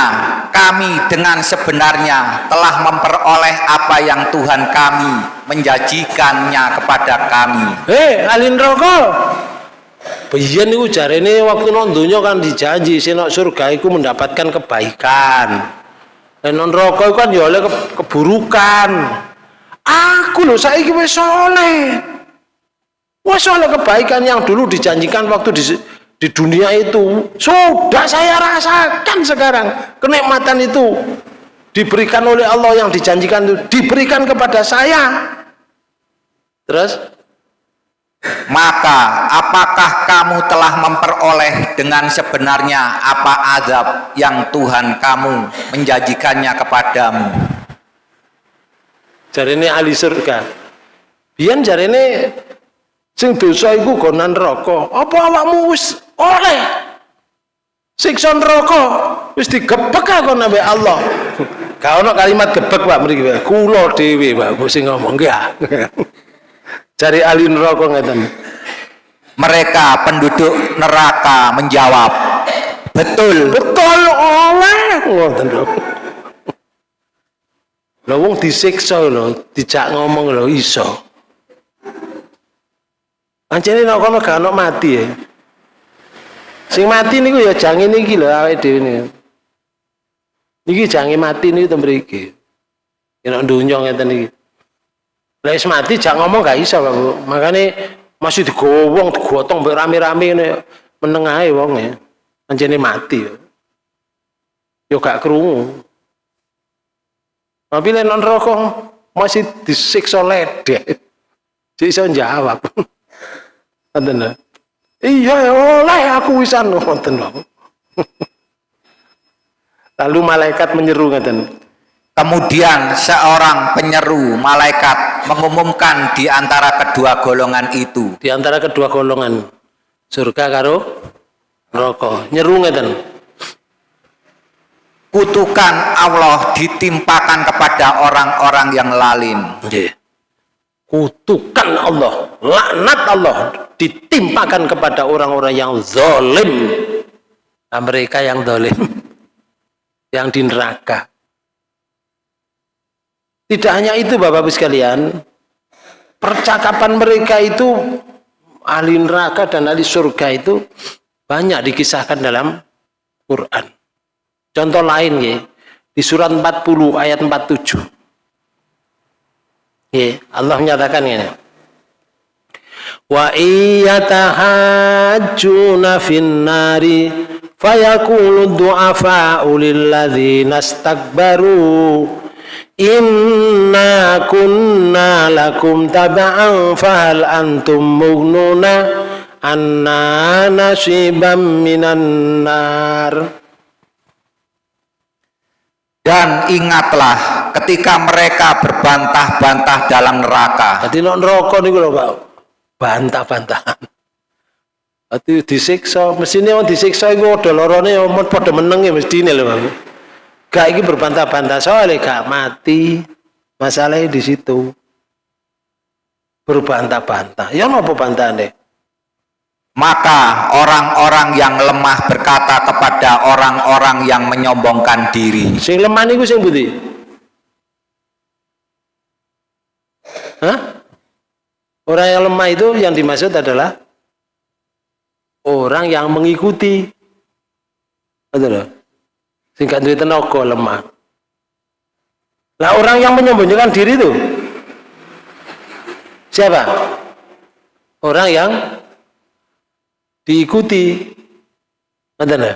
kami dengan sebenarnya telah memperoleh apa yang Tuhan kami menjanjikannya kepada kami. Hei, alin rokok. Biyen niku jarene waktu nang donya kan dijanji senok surga iku mendapatkan kebaikan. Dan non rokok kan ya oleh ke keburukan. Aku loh saiki wis soleh. Wis oleh kebaikan yang dulu dijanjikan waktu di di dunia itu sudah saya rasakan sekarang kenikmatan itu diberikan oleh Allah yang dijanjikan itu diberikan kepada saya terus maka apakah kamu telah memperoleh dengan sebenarnya apa azab yang Tuhan kamu menjanjikannya kepadamu? Jadi ini ahli surga. Biyen jarene sing dosa iku gonan neraka. Apa awakmu wis oleh? Siksa neraka wis digebek kon ambek Allah. Gak ono kalimat gebek Pak mriki kula dhewe Pak sing ngomong ya cari ahli neraka ngeten mereka penduduk neraka menjawab betul betul oleh ngoten lho lho wong disiksa lho dijak ngomong lho iso Anjene nek kono gak ono mati ya. Sing mati niku ya jange niki lho awake dhewe niku. Niki jange mati niku to mriki. Nek donya ngeten iki. Lah wis mati jak ngomong gak iso, Pak. Makane masih digowong, digotong mbek rame-rame ngene meneng ae wong ya. Anjene mati ya. Yo gak krungu. Tapi lek non rokok masih disiksa ledek. Jadi iso jawab. Ngoten Iya oleh aku wisan ngoten lho. Lalu malaikat menyeru ngoten. Kemudian seorang penyeru malaikat mengumumkan di antara kedua golongan itu. Di antara kedua golongan surga karo neraka. Nyeru ngoten. Kutukan Allah ditimpakan kepada orang-orang yang lalim. Nggih. Kutukan Allah, laknat Allah ditimpakan kepada orang-orang yang zalim. Nah, mereka yang zalim yang di neraka. Tidak hanya itu Bapak-Ibu sekalian, percakapan mereka itu ahli neraka dan ahli surga itu banyak dikisahkan dalam Quran. Contoh lain ya, di surat 40 ayat 47. Ya, Allah menyatakan ini. Wa iyatahajjuna fin nari du'afa'u lilladzina istakbaru inna kunna lakum taba'an fahal antum mughnuna anna nasiban minan nar dan ingatlah ketika mereka berbantah-bantah dalam neraka. Jadi non neraka niku lho Pak. Bantah-bantahan. Ati disiksa, mesine wong disiksa iku ada lorone ya padha meneng ya mestine lho Pak. Gak iki berbantah-bantah soalnya gak mati. Masalahnya di situ. Berbantah-bantah. Ya napa bantahane? Maka orang-orang yang lemah berkata kepada orang-orang yang menyombongkan diri. Sing lemah niku sing pundi? Hah? Orang yang lemah itu yang dimaksud adalah orang yang mengikuti. Betul Sehingga duit tenaga lemah. Nah orang yang menyembunyikan diri itu? Siapa? Orang yang diikuti. Ngoten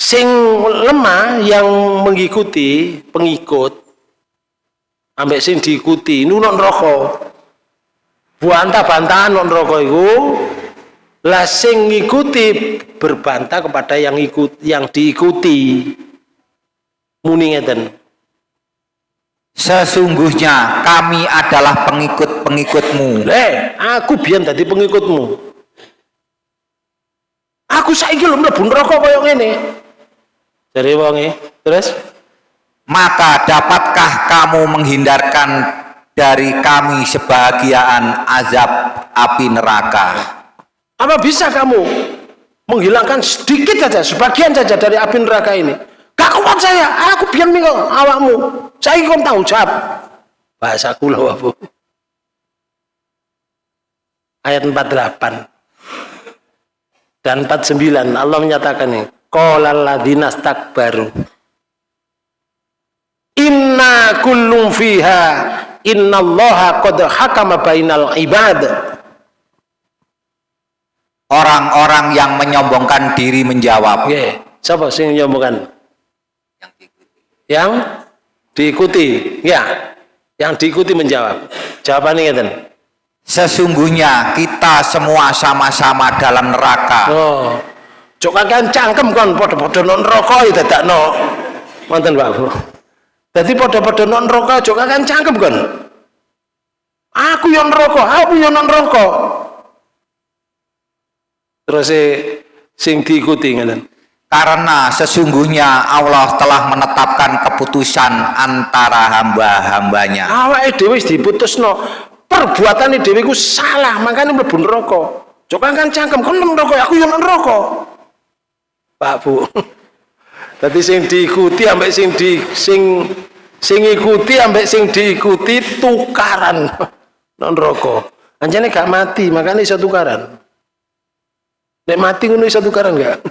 Sing lemah yang mengikuti pengikut ambek sing diikuti non rokok bantah-bantahan non rokok itu lah sing ngikuti berbantah kepada yang ikut yang diikuti muni ngeten Sesungguhnya kami adalah pengikut-pengikutmu. Eh, aku biar tadi pengikutmu. Aku saiki lho mlebu neraka kaya ngene. Dari wonge, terus maka dapatkah kamu menghindarkan dari kami sebahagiaan azab api neraka? Apa bisa kamu menghilangkan sedikit saja, sebagian saja dari api neraka ini? Gak kuat saya, aku biar minggu awakmu. Saya ikut tahu jawab. Bahasa kula apa? Ayat 48 dan 49 Allah menyatakan ini qala alladziina baru inna kullum fiha innallaha qad hakama bainal ibad orang-orang yang menyombongkan diri menjawab. Yeah. siapa sih yang menyombongkan? Yang diikuti. Ya yang diikuti menjawab. Jawabannya ngeten. Sesungguhnya kita semua sama-sama dalam neraka. Oh cok kan cangkem kon podo-podo non neraka ya dadak no mantan Pak Bu. Jadi podo-podo non neraka cok kan cangkem kon. Aku yang rokok, aku yang rokok. Terus sing diikuti ngeten. Karena sesungguhnya Allah telah menetapkan keputusan antara hamba-hambanya. Awake dhewe wis diputusno. Perbuatan dhewe ku salah, makanya mlebu neraka. Coba kan cangkem kon neraka, aku yang neraka. Pak Bu. Tadi sing diikuti ambek sing di sing sing ikuti ambek sing diikuti tukaran non rokok. Anjane gak mati, makanya iso tukaran. Nek mati ngono iso tukaran gak?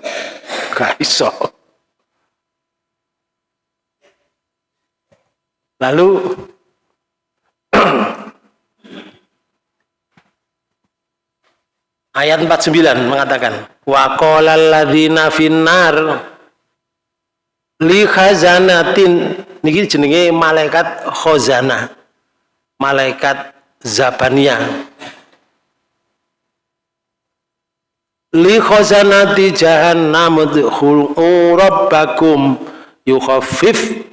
Gak iso. Lalu ayat 49 mengatakan wa qala alladzina finnar li khazanatin niki jenenge malaikat khazanah malaikat zabaniyah li khazanati jahannam udkhulu rabbakum yukhaffif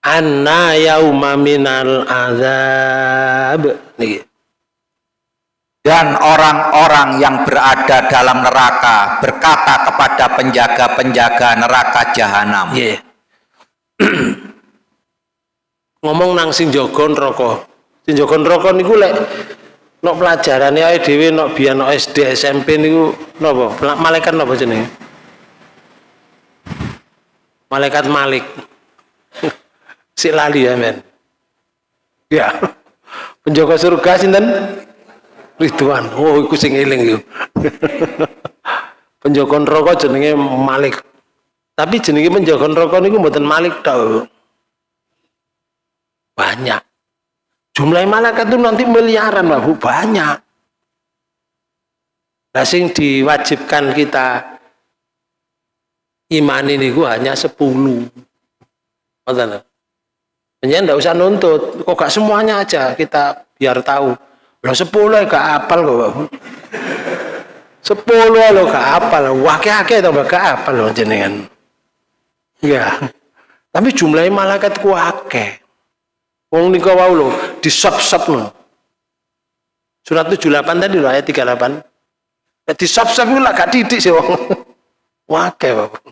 anna yauma minal azab niki dan orang-orang yang berada dalam neraka berkata kepada penjaga-penjaga neraka jahanam. Yeah. ngomong nang sing jaga neraka. Sing jaga neraka niku lek nok pelajaran ya dhewe nok biyen nok SD SMP niku napa? Malaikat napa jenenge? Malaikat Malik. Si lali ya men. Ya. Penjaga surga sinten? Ridwan. Oh iku sing eling penjaga neraka jenenge Malik. Tapi jenenge penjaga neraka niku mboten Malik tok banyak Jumlah malaikat itu nanti miliaran, Bapak, banyak. Nah, sing diwajibkan kita iman ini gua hanya 10. Betul. Hanya enggak usah nuntut, kok gak semuanya aja kita biar tahu. Lo 10 gak apal kok, Bapak. 10 lo gak apal, wakil-wakil atau gak apal lo jenengan. Ya. Tapi jumlahnya malaikat ku akeh. Wong nika wau lho, disop-sopno. Surat 78 tadi lho ayat 38. Ya disop-sop lah gak didik sih wong. Wake Bapak.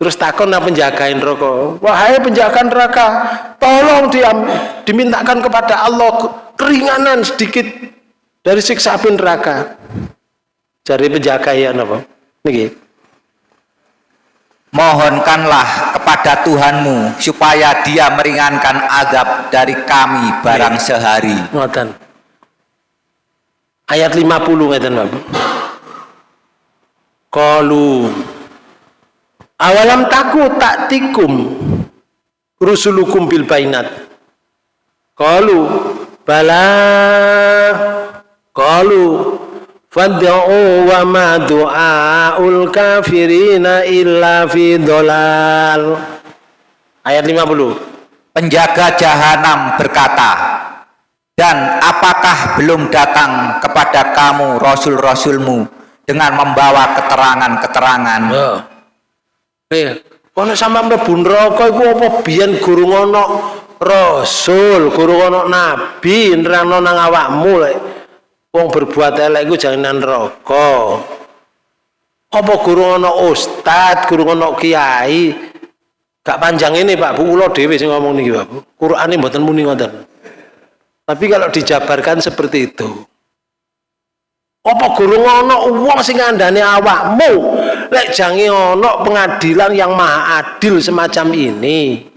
Terus takon nah penjagain rokok. Wahai penjaga neraka, tolong diam, dimintakan kepada Allah keringanan sedikit dari siksa api neraka. Cari penjaga ya napa? Niki mohonkanlah kepada Tuhanmu supaya dia meringankan azab dari kami barang sehari. Ngoten. Ayat 50 ngeten Bapak Qalu awalam taku taktikum rusulukum bil bainat? Qalu bala. Qalu Fad'u wa ma du'aul kafirina illa fi dolal. Ayat 50. Penjaga jahanam berkata, dan apakah belum datang kepada kamu rasul-rasulmu dengan membawa keterangan-keterangan? Oh. Eh, kono sama mlebu neraka iku apa biyen guru ngono rasul, guru ngono nabi nerangno nang awakmu lek wong berbuat elek iku jangan neraka. Apa guru ana ustad guru ana kiai? Gak panjang ini Pak. Bu kula dhewe sing ngomong niki Pak Bu. Qur'ane mboten muni ngoten. Tapi kalau dijabarkan seperti itu apa guru ngono wong sing ngandani awakmu? Lek jange ana pengadilan yang maha adil semacam ini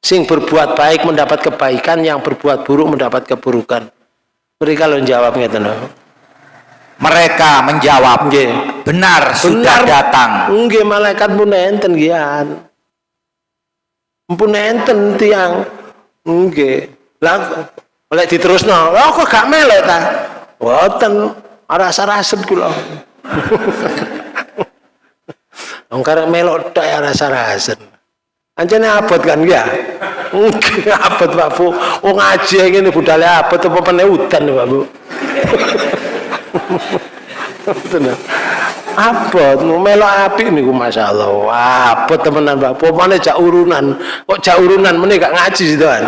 sing berbuat baik mendapat kebaikan yang berbuat buruk mendapat keburukan mereka lo jawab ngeten mereka menjawab nggih. Benar, benar. sudah datang. Nggih malaikat pun enten gian pun enten tiang. Nggih. Lah oleh diterusno oh kok gak melek ta? Wonten rasa-raset kula Wong karek melok tok ya rasa-raset Anjane abot kan ya. Abot Pak Bu. Wong ngaji ngene budale abot apa pene udan Pak Bu. abot melok api niku masyaallah. Abot temenan Pak pomane jak urunan? Kok jak urunan meneh gak ngaji sidoan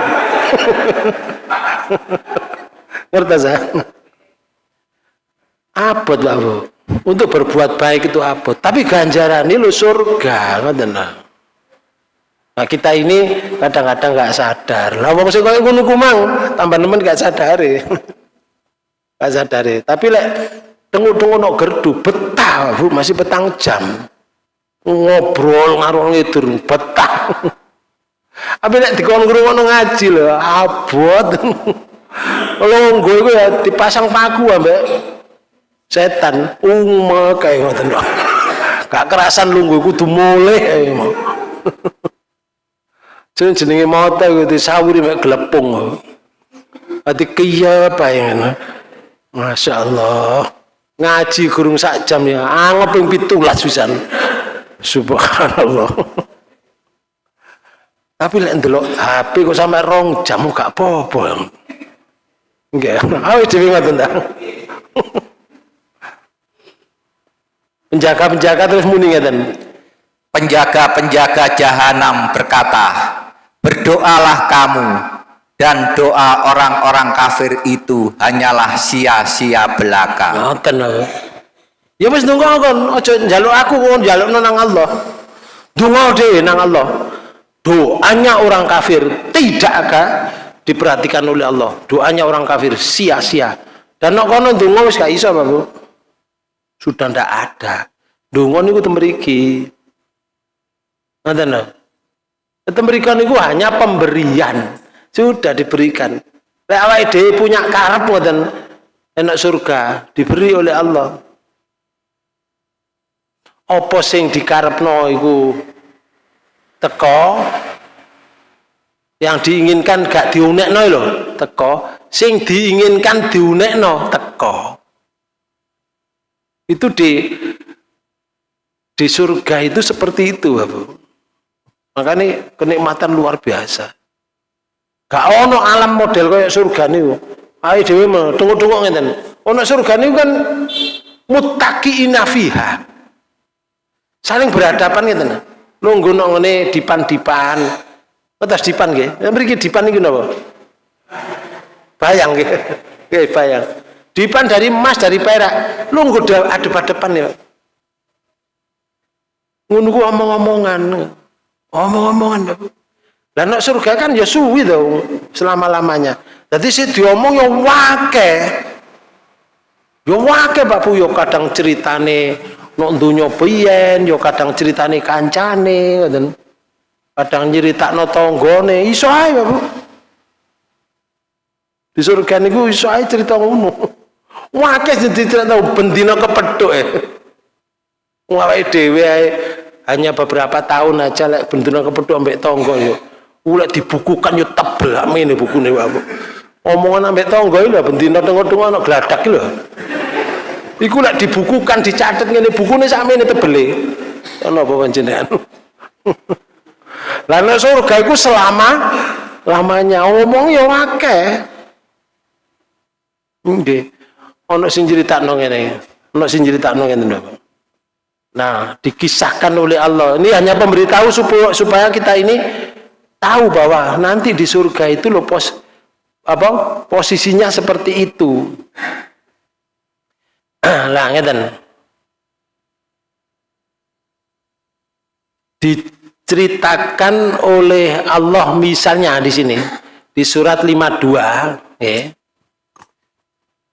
ngerti saya abot Pak Bu. Untuk berbuat baik itu abot. Tapi ganjaran ini lu surga. Ngoten Nah kita ini kadang-kadang nggak sadar. Lah wong sing koyo ngono kumang tambah nemen gak sadari. gak sadari. Tapi lek tengok-tengok no gerdu betah Bu masih petang jam. Ngobrol ngarung ngidur betah. Tapi lek dikon ngrungokno ngaji lho abot. Longgo iku ya dipasang paku ambek setan umma kayak ngoten gak kerasan lungguh kudu mulai Jeneng jenenge mata iku disawuri mek glepung. Ati kiya bayangan. Masya Allah. Ngaji gurung sak jam ya. Anggap yang pitulas pisan. Subhanallah. Tapi lek ndelok HP kok sampe rong jam gak apa-apa. Nggih. Ayo dhewe ngoten ta. Penjaga-penjaga terus muni ngeten. Penjaga-penjaga jahanam berkata, berdoalah kamu dan doa orang-orang kafir itu hanyalah sia-sia belaka. Ngoten ya wis nunggu kon aja njaluk aku kon njaluk nang Allah. Donga dhewe nang Allah. Doanya orang kafir tidak akan diperhatikan oleh Allah. Doanya orang kafir sia-sia. Dan nek kono donga wis gak iso Bapak sudah ndak ada. Donga niku temriki. Ngoten Memberikan itu hanya pemberian. Sudah diberikan. Awake dhewe punya karep ngoten enak surga diberi oleh Allah. Apa sing dikarepno iku teko yang diinginkan gak diunekno lho teko sing diinginkan diunekno teko itu di di surga itu seperti itu Bu makanya kenikmatan luar biasa. Gak ono alam model kayak surga nih ayo dewi mau tunggu-tunggu ngeten. Ono surga nih kan mutaki inafiha saling berhadapan ngeten. Nunggu nong ini dipan-dipan. Atas dipan gak yang beri dipan ini kenapa bayang gak bayang. Dipan dari emas dari perak. Nunggu adep-adepan ya. Nunggu omong-omongan omong-omongan dan nak surga kan ya suwi dong selama-lamanya. Jadi sih diomong ya wake ya wake Pak Bu ya kadang ceritane nok dunya piyen ya kadang ceritane kancane kadang nyeritakno tanggane iso ae Pak Bu. Di surga niku iso ae cerita ngono. Wake jadi cerita bendina kepethuk e. Awake dhewe hanya beberapa tahun aja lek bendera kepeduk ambek tonggo yo. Ulek dibukukan yo tebel amene bukune wae omongan ambek tonggo lho bendina tengok-tengok ana gladak lho. Iku lek dibukukan dicatet ngene bukune sakmene tebele. Ana apa panjenengan lah nek surga iku selama lamanya. Omong yo akeh. Nggih. Ana sing critakno ngene. Ana sing critakno ngene lho Nah, dikisahkan oleh Allah. Ini hanya pemberitahu supaya, kita ini tahu bahwa nanti di surga itu loh pos apa posisinya seperti itu. lah ngeten. Diceritakan oleh Allah misalnya di sini di surat 52 ya.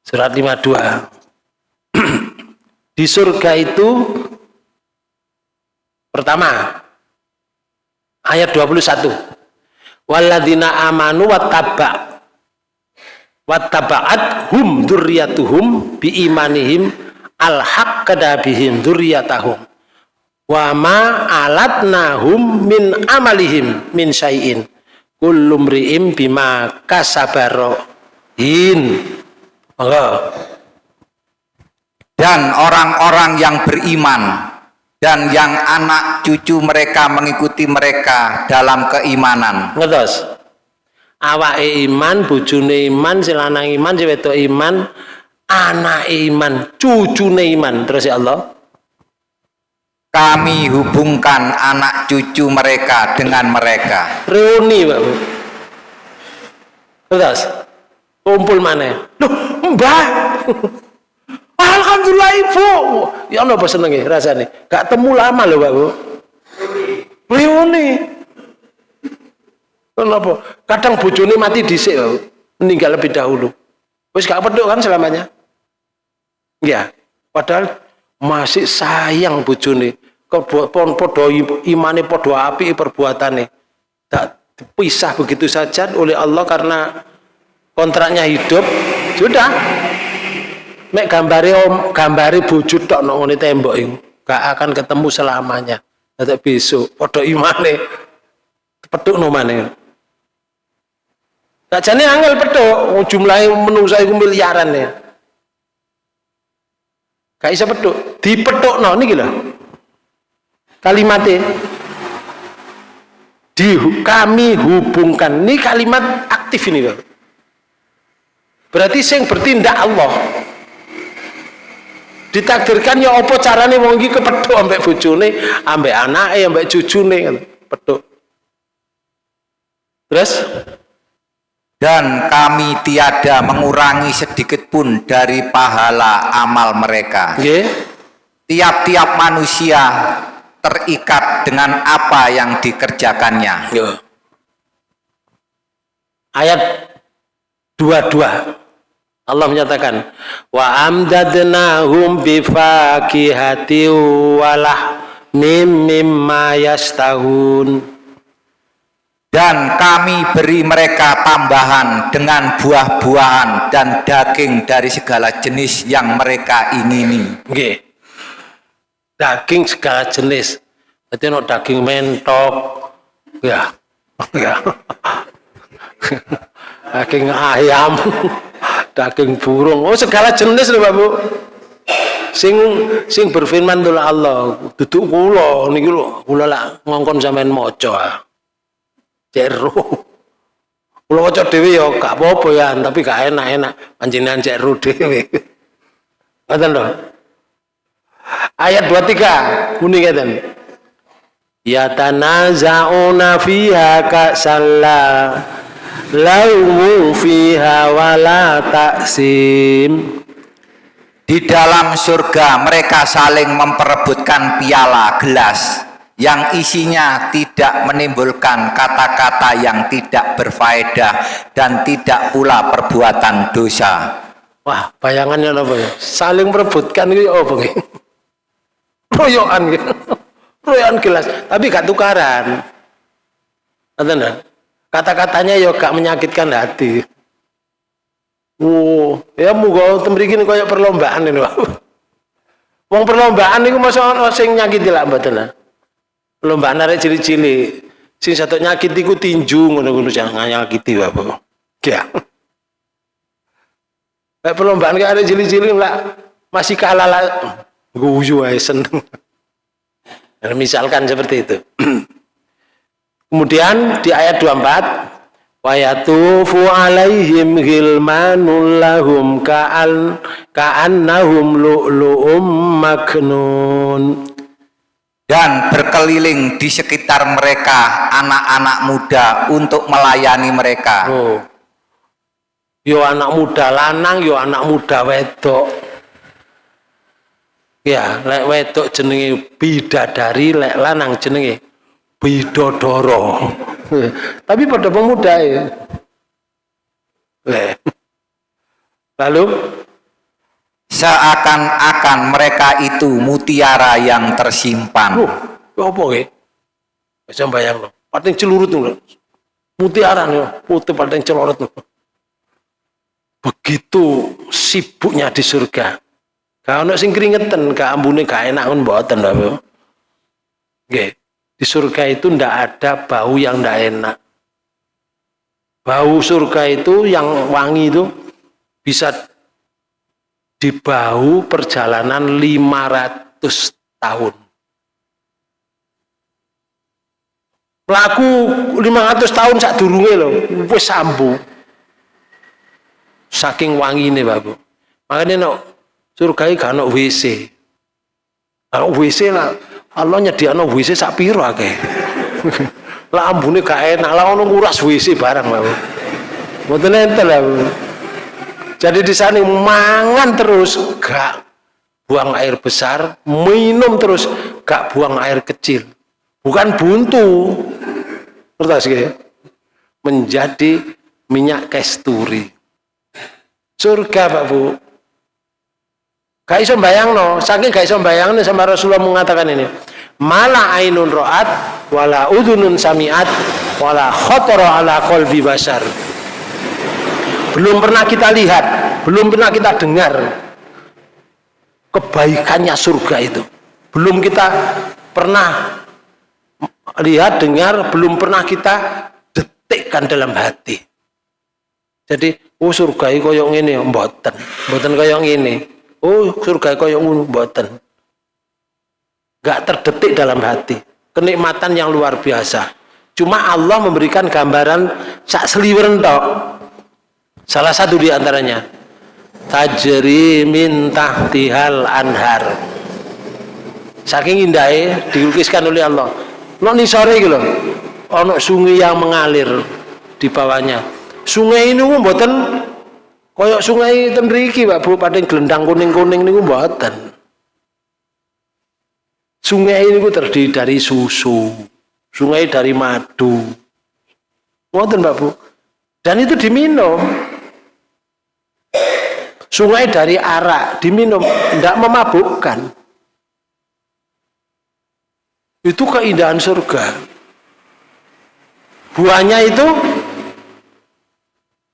Surat 52. di surga itu Pertama, ayat 21. Walladzina amanu wattaba wattaba'at hum dzurriyyatuhum bi imanihim alhaqqada bihim dzurriyyatahum wa ma alatnahum min amalihim min syai'in. Kullum ri'im bima kasabarohin dan orang-orang yang beriman dan yang anak cucu mereka mengikuti mereka dalam keimanan. Ngetos. Awak iman bujune iman silanang iman si iman anak iman cucune iman. Terus ya Allah. Kami hubungkan anak cucu mereka dengan mereka. Reuni Pak Bu terus kumpul mana loh mbah Alhamdulillah ibu. Ya Allah apa seneng ya rasanya. Gak temu lama loh Pak Bu. Reuni kenapa kadang bojone mati dhisik meninggal lebih dahulu. Wis gak peduk kan selamanya? Ya padahal masih sayang bojone. Podo imane podo api perbuatane. Tak pisah begitu saja oleh Allah karena kontraknya hidup. Sudah mek gambari om gambari bojo tok nang ngene tembok iku gak akan ketemu selamanya. Nanti besok podo imane petuk no maneh. Gak jane angel petuk jumlahe menungsa iku miliaran ya. Gak bisa peduk. no niki lho. Kalimatnya di kami hubungkan. Ini kalimat aktif ini loh berarti sing bertindak Allah ditakdirkan ya apa carane wong iki kepethuk ambek bojone ambek anake ambek cucune kan pedhuk terus dan kami tiada mengurangi sedikit pun dari pahala amal mereka. Tiap-tiap manusia terikat dengan apa yang dikerjakannya. Yeah. Ayat 22 Allah menyatakan wa amdadnahum bifakihati walah mimma yastahun dan kami beri mereka tambahan dengan buah-buahan dan daging dari segala jenis yang mereka ingini. Okay. Daging segala jenis. Berarti no daging mentok, ya, ya. daging ayam, daging burung, oh segala jenis loh Bu. Sing sing berfirman tuh Allah, duduk kula niki lho, kula lah ngongkon sampean maca cek roh kula waca dhewe ya gak apa-apa ya tapi gak enak-enak. Panjenengan cek roh dhewe. Ngoten lho. Ayat 23 muni ngeten. Ya tanaza'una fiha salla laumu fiha wala taksim di dalam surga mereka saling memperebutkan piala gelas yang isinya tidak menimbulkan kata-kata yang tidak berfaedah dan tidak pula perbuatan dosa. Wah, bayangannya apa ya? Saling merebutkan itu apa oh, Royokan gitu. Royokan gelas, tapi gak tukaran. Kata-katanya ya gak menyakitkan hati. Wow, ya muga temrikin kayak perlombaan ini, Wong perlombaan itu masa ono sing nyakiti lah mboten perlombaan arek cili-cili sing satu nyakit iku tinju ngono-ngono jangan nyakiti bapak ya. Kayak perlombaan kayak ada cili-cili lah masih kalah lah guyu aja seneng. Misalkan seperti itu kemudian di ayat 24 Wayatufu alaihim ghilmanul lahum ka'an ka'annahum lu'lu'um maknun dan berkeliling di sekitar mereka anak-anak muda untuk melayani mereka. Oh. Yo anak muda lanang, yo anak muda wedok. Ya, lek wedok jenenge bidadari, lek lanang jenenge bidodoro. Tapi pada pemuda ya. Lalu seakan-akan mereka itu mutiara yang tersimpan. Oh, apa ya? Bisa bayang lo. Paling celurut tuh. Mutiara nih, putih paling celurut tuh. Begitu sibuknya di surga. Kalau sing keringetan, gak ambune gak enak pun buatan lah. Oke, di surga itu ndak ada bau yang ndak enak. Bau surga itu yang wangi itu bisa di bahu perjalanan 500 tahun. Laku 500 tahun sak durunge lho, wis sambu. Saking wangine, Bapak. Makanya no surga iki gak ono WC. Kalau WC lah Allah nyediakno WC sak piro akeh. lah ambune gak enak, lah ono nguras WC barang lah. Mboten enten lah. Jadi di sana mangan terus gak buang air besar, minum terus gak buang air kecil. Bukan buntu. Ngerti ya? Menjadi minyak kesturi. Surga Pak Bu. Gak iso bayang no, saking gak iso bayang sama Rasulullah mengatakan ini. Mala ainun ro'at, wala udunun samiat, wala khotoro ala kolbi basar. Belum pernah kita lihat, belum pernah kita dengar kebaikannya surga itu. Belum kita pernah lihat, dengar, belum pernah kita detikkan dalam hati. Jadi, oh surga itu koyong ini, mboten, mboten koyong ini oh surga kaya ngono mboten. Gak terdetik dalam hati. Kenikmatan yang luar biasa. Cuma Allah memberikan gambaran sak seliweran tok. Salah satu di antaranya tajri min tahtihal anhar. Saking indahnya dilukiskan oleh Allah. No nisore gitu loh ono sungai yang mengalir di bawahnya. Sungai ini mboten Koyok sungai ten Pak Bu pada gelendang kuning-kuning niku mboten. Sungai ini ku terdiri dari susu, sungai dari madu. Mboten Pak Bu. Dan itu diminum. Sungai dari arak diminum, tidak memabukkan. Itu keindahan surga. Buahnya itu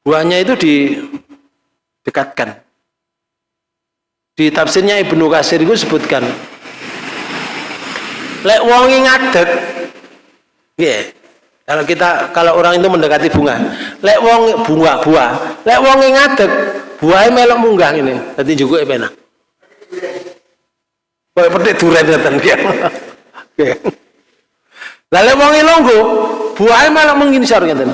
buahnya itu di dekatkan di tafsirnya Ibnu Kasir itu sebutkan lek wongi ngadeg yeah. kalau kita kalau orang itu mendekati bunga lek wong bunga buah lek wongi ngadeg buahnya melok munggah ini nanti juga enak Kayak petik durian ngeten ya. Lalu wongi longgo, buahnya malah menginsar ngeten.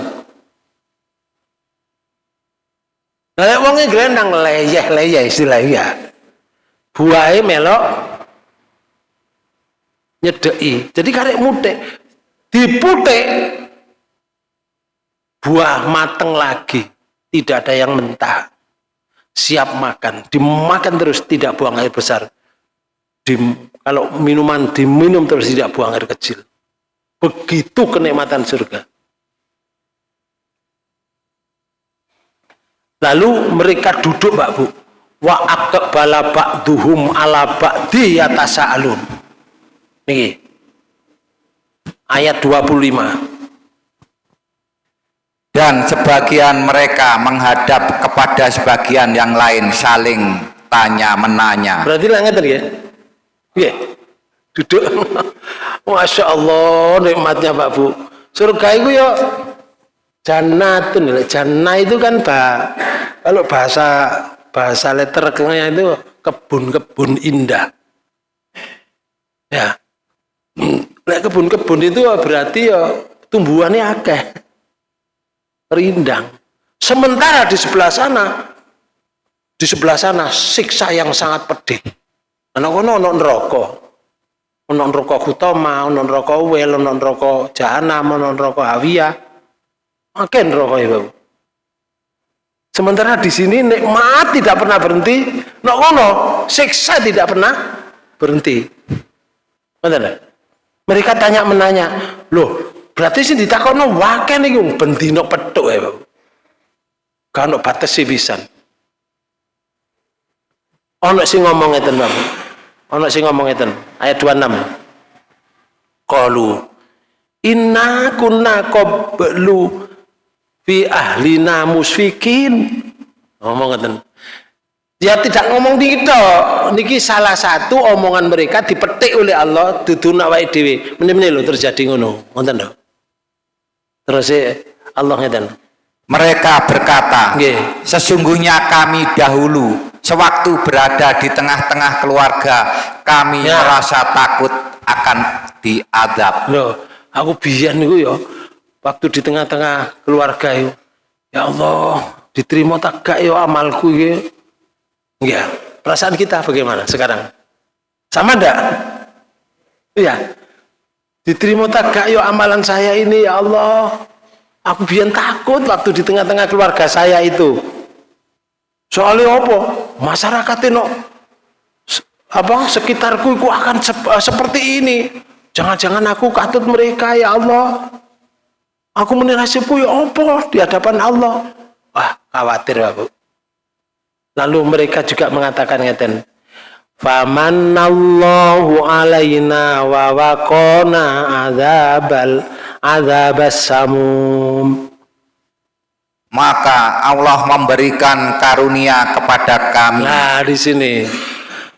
Lah wonge glendang leyeh-leyeh istilahnya. Buahe melok nyedeki. Jadi karek mutek diputek buah mateng lagi, tidak ada yang mentah. Siap makan, dimakan terus tidak buang air besar. Di, kalau minuman diminum terus tidak buang air kecil. Begitu kenikmatan surga. Lalu mereka duduk Mbak Bu. Wa aqbala ba'duhum ala ba'di yatasa'alun. Niki. Ayat 25. Dan sebagian mereka menghadap kepada sebagian yang lain saling tanya menanya. Berarti lah ngerti ya? Iya. Duduk. Masya Allah nikmatnya Pak Bu. Surga itu ya Jannatun, jannah itu kan bah, kalau bahasa bahasa letternya itu kebun-kebun indah. Ya. Lek kebun-kebun itu berarti ya tumbuhannya akeh. Rindang. Sementara di sebelah sana di sebelah sana siksa yang sangat pedih. Ana kono ana neraka. Ana neraka Hutama, ana neraka Wel, ana neraka Jahanam, ana neraka Hawiyah Makin rokok ibu. Sementara di sini nikmat tidak pernah berhenti, no kono siksa tidak pernah berhenti. Benar Mereka tanya menanya, loh berarti sih ditakono wakil nih bentino petuk ya bu. Kalau batas sih bisa. Ono sih ngomong itu bapak. Ono sih ngomong itu ayat 26. Kalu inna kunna qablu fi ahlina musfikin ngomong ngeten ya tidak ngomong di kita. Niki salah satu omongan mereka dipetik oleh Allah duduna wae dhewe. Meneh lho terjadi ngono. Ngoten lho. Terus Allah ngeten. Mereka berkata Nggih. sesungguhnya kami dahulu sewaktu berada di tengah-tengah keluarga kami ya. merasa takut akan diadab. Loh aku biyen niku ya waktu di tengah-tengah keluarga itu ya Allah diterima tak gak ya amalku ya ya perasaan kita bagaimana sekarang sama enggak Iya. Diterima tak gak yo amalan saya ini ya Allah. Aku biar takut waktu di tengah-tengah keluarga saya itu. Soalnya apa? Masyarakat itu apa sekitarku itu akan sep seperti ini. Jangan-jangan aku katut mereka ya Allah. Aku menilai ya apa di hadapan Allah. Wah, khawatir aku. Lalu mereka juga mengatakan ngeten. Famanallahu alaina wa waqona adzabal adzabas samum. Maka Allah memberikan karunia kepada kami. Nah, di sini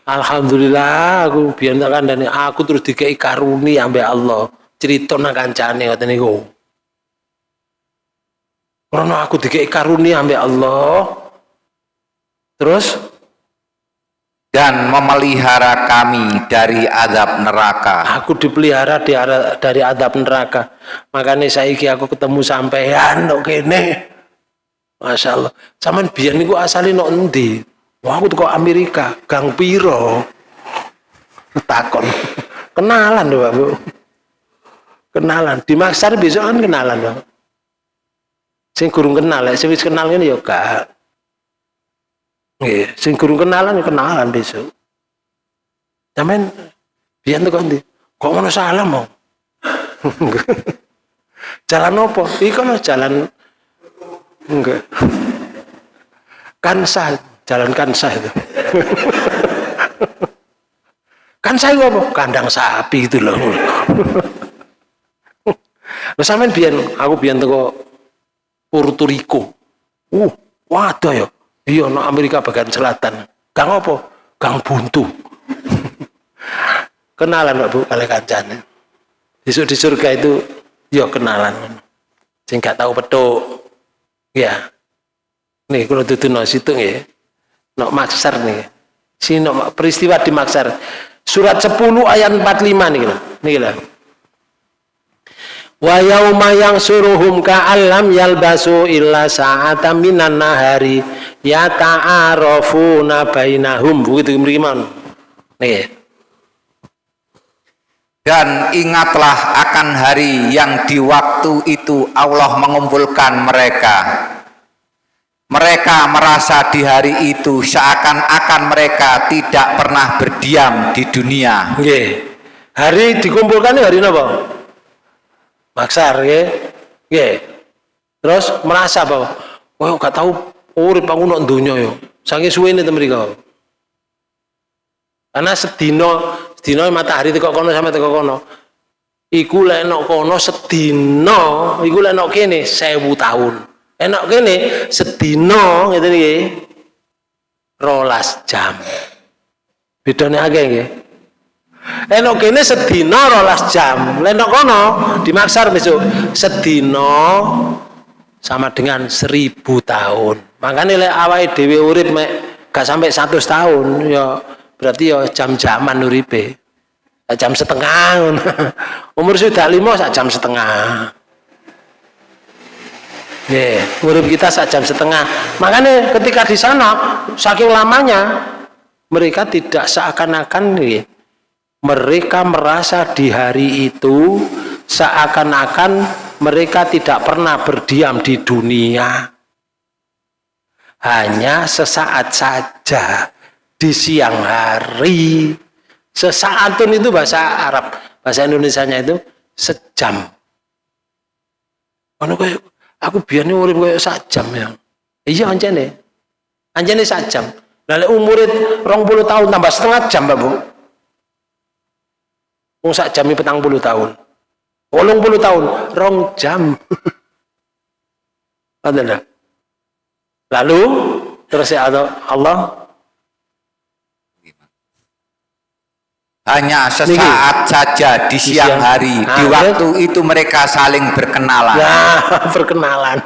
Alhamdulillah aku biar tak kandani aku terus dikei karunia ambek Allah. Cerita nang kancane ngoten niku. Karena aku dikei karunia ambek Allah. Terus dan memelihara kami dari adab neraka. Aku dipelihara di dari adab neraka. Makanya saiki aku ketemu sampean kok kene. Masya Allah. Saman biar niku asalnya no endi. Wah aku tuh Amerika, Gang Piro. Takon. Kenalan doa Bu. Kenalan. Di Maksar besok kan kenalan doa. Sing kurung kenal, ya, sing kenal ini ya kak. Nggih, sing kurung kenalan ya kenalan besok. Sampeyan biyen kok ndi? Kok ngono salah mau? jalan opo? Iki kan jalan enggak. Kansa, jalan kansa itu. kansa itu apa? Kandang sapi itu loh. Lah sampean biyen aku biyen teko Puerto Rico. Uh, waduh ya. Iya no Amerika bagian selatan. Gang apa? Gang buntu. Kenalan Pak Bu kali kancane. Besok di surga itu ya kenalan. Sing gak tahu petuk. Ya. Nih kalau tutu no situ ya no maksar nih. Si no peristiwa di maksar. Surat 10 ayat 45 nih nih lah wa yauma yang suruhum ka'allam yalbasu illa sa'atan minan nahari ya ta'arafuna bainahum begitu beriman nih dan ingatlah akan hari yang di waktu itu Allah mengumpulkan mereka. Mereka merasa di hari itu seakan-akan mereka tidak pernah berdiam di dunia. Oke. hari dikumpulkan hari apa? Maksar ya. Ya terus merasa bahwa oh gak tahu urip aku dunia yo saking suwene temen mriko. Karena sedino sedino matahari teko kono sampai teko kono. Iku lek kono sedino iku lek kene 1000 tahun. Enak kene sedino ngeten iki rolas jam. Bedane akeh nggih Enok kene sedino rolas jam. Lenok kono dimaksar besok sedino sama dengan seribu tahun. Makanya le awai dewi urip mek gak sampai satu tahun ya berarti ya jam-jaman uripe. Jam setengah. Umur sudah lima sak jam setengah. Yeah, urip kita sak jam setengah. Makanya ketika di sana saking lamanya mereka tidak seakan-akan nih mereka merasa di hari itu seakan-akan mereka tidak pernah berdiam di dunia. Hanya sesaat saja di siang hari. Sesaat itu bahasa Arab bahasa Indonesia nya itu sejam. Aku biar nih urip kayak sajam ya. Iya anjane anjane sajam. Lalu umurit rong puluh tahun tambah setengah jam babu Wong sak jam petang puluh tahun. Wolong puluh tahun, rong jam. Ada Lalu terus ya Allah? Hanya sesaat Niki. saja di siang, siang. hari. Nah, di waktu ya. itu mereka saling berkenalan. Ya berkenalan.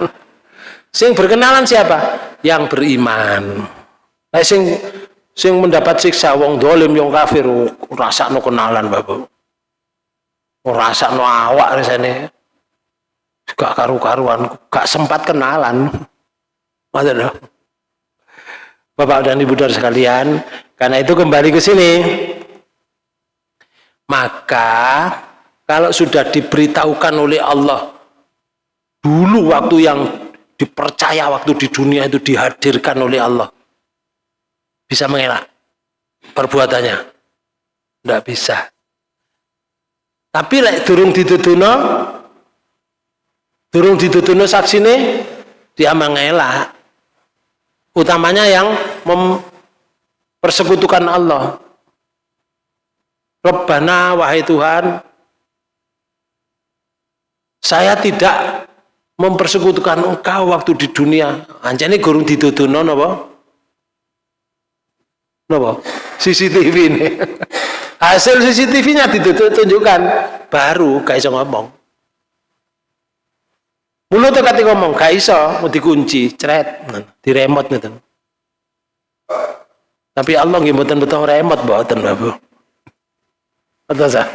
Sing berkenalan siapa? Yang beriman. Nah, sing sing mendapat siksa wong dolim yang kafir rasa no kenalan bapak rasa no awak rasanya gak karu-karuan gak sempat kenalan. Maksudnya, Bapak dan Ibu dari sekalian karena itu kembali ke sini. Maka kalau sudah diberitahukan oleh Allah dulu waktu yang dipercaya waktu di dunia itu dihadirkan oleh Allah bisa mengelak perbuatannya? Tidak bisa tapi lek durung ditutuno durung ditutuno saksine dia mengelak. Utamanya yang mempersekutukan Allah. Rabbana wahai Tuhan saya tidak mempersekutukan engkau waktu di dunia. Anjani gurung ditutuno napa napa CCTV ini hasil CCTV-nya ditunjukkan baru gak iso ngomong. Mulut kati ngomong gak iso. Mau dikunci ceret di remote gitu tapi Allah nggih mboten betul remote mboten Bapak betul sah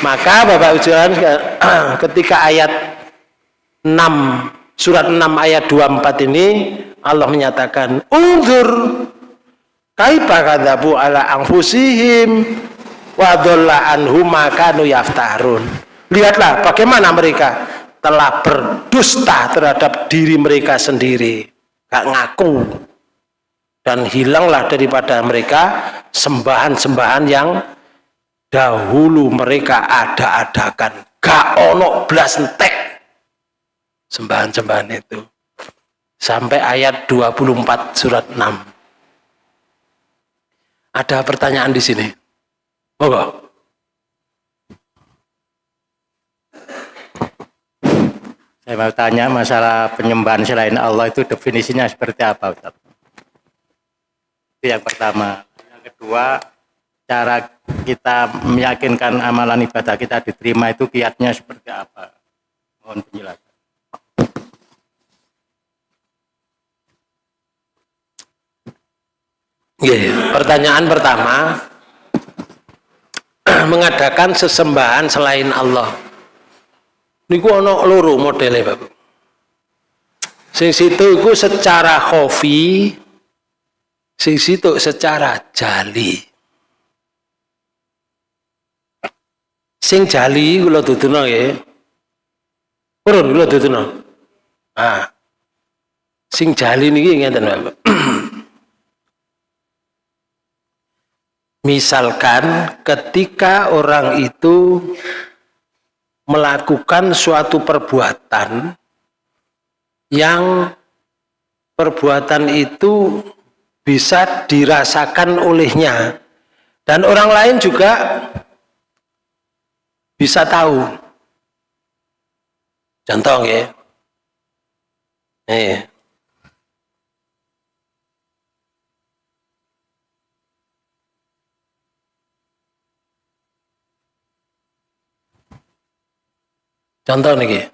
maka Bapak Ujian ketika ayat 6 surat 6 ayat 24 ini Allah menyatakan unzur kaifa kadzabu ala anfusihim wa dhalla anhum yaftarun. Lihatlah bagaimana mereka telah berdusta terhadap diri mereka sendiri. Gak ngaku. Dan hilanglah daripada mereka sembahan-sembahan yang dahulu mereka ada-adakan. Gak ono blas entek sembahan-sembahan itu. Sampai ayat 24 surat 6 ada pertanyaan di sini monggo saya mau tanya masalah penyembahan selain Allah itu definisinya seperti apa Ustaz? itu yang pertama yang kedua cara kita meyakinkan amalan ibadah kita diterima itu kiatnya seperti apa? Mohon penjelasan. Yeah. Pertanyaan pertama, mengadakan sesembahan selain Allah. Niku ono loro modelnya Bapak. Sing situ iku secara hobi, sing situ secara jali. sing jali kula duduno nggih purun kula duduno ah sing jali niki ngeten Bapak misalkan ketika orang itu melakukan suatu perbuatan yang perbuatan itu bisa dirasakan olehnya dan orang lain juga bisa tahu. Contoh ya. Eh. Contoh nih.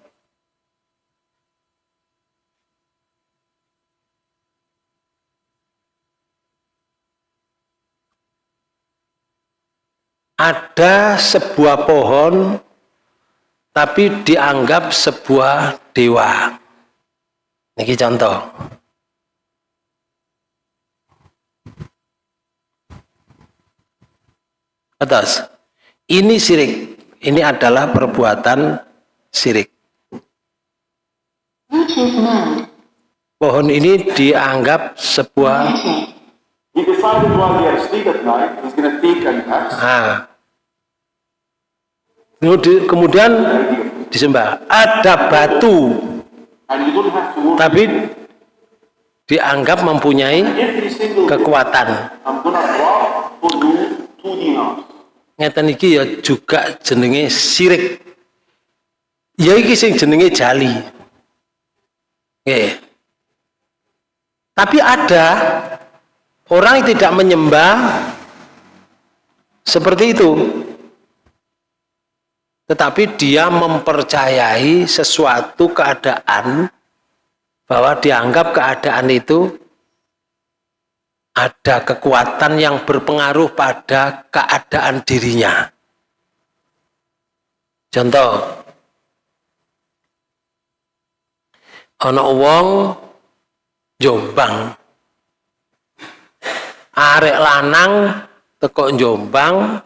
ada sebuah pohon tapi dianggap sebuah dewa. Ini contoh. Atas. Ini sirik. Ini adalah perbuatan sirik. Pohon ini dianggap sebuah He decided while he had sleep at night, he's going to think and act. Ah. Kemudian disembah. Ada batu. Tapi dianggap mempunyai kekuatan. Ngeten iki ya juga jenenge sirik. Ya iki sing jenenge jali. Nggih. Tapi ada Orang yang tidak menyembah seperti itu. Tetapi dia mempercayai sesuatu keadaan bahwa dianggap keadaan itu ada kekuatan yang berpengaruh pada keadaan dirinya. Contoh, ana wong Jombang. Arek lanang teko Jombang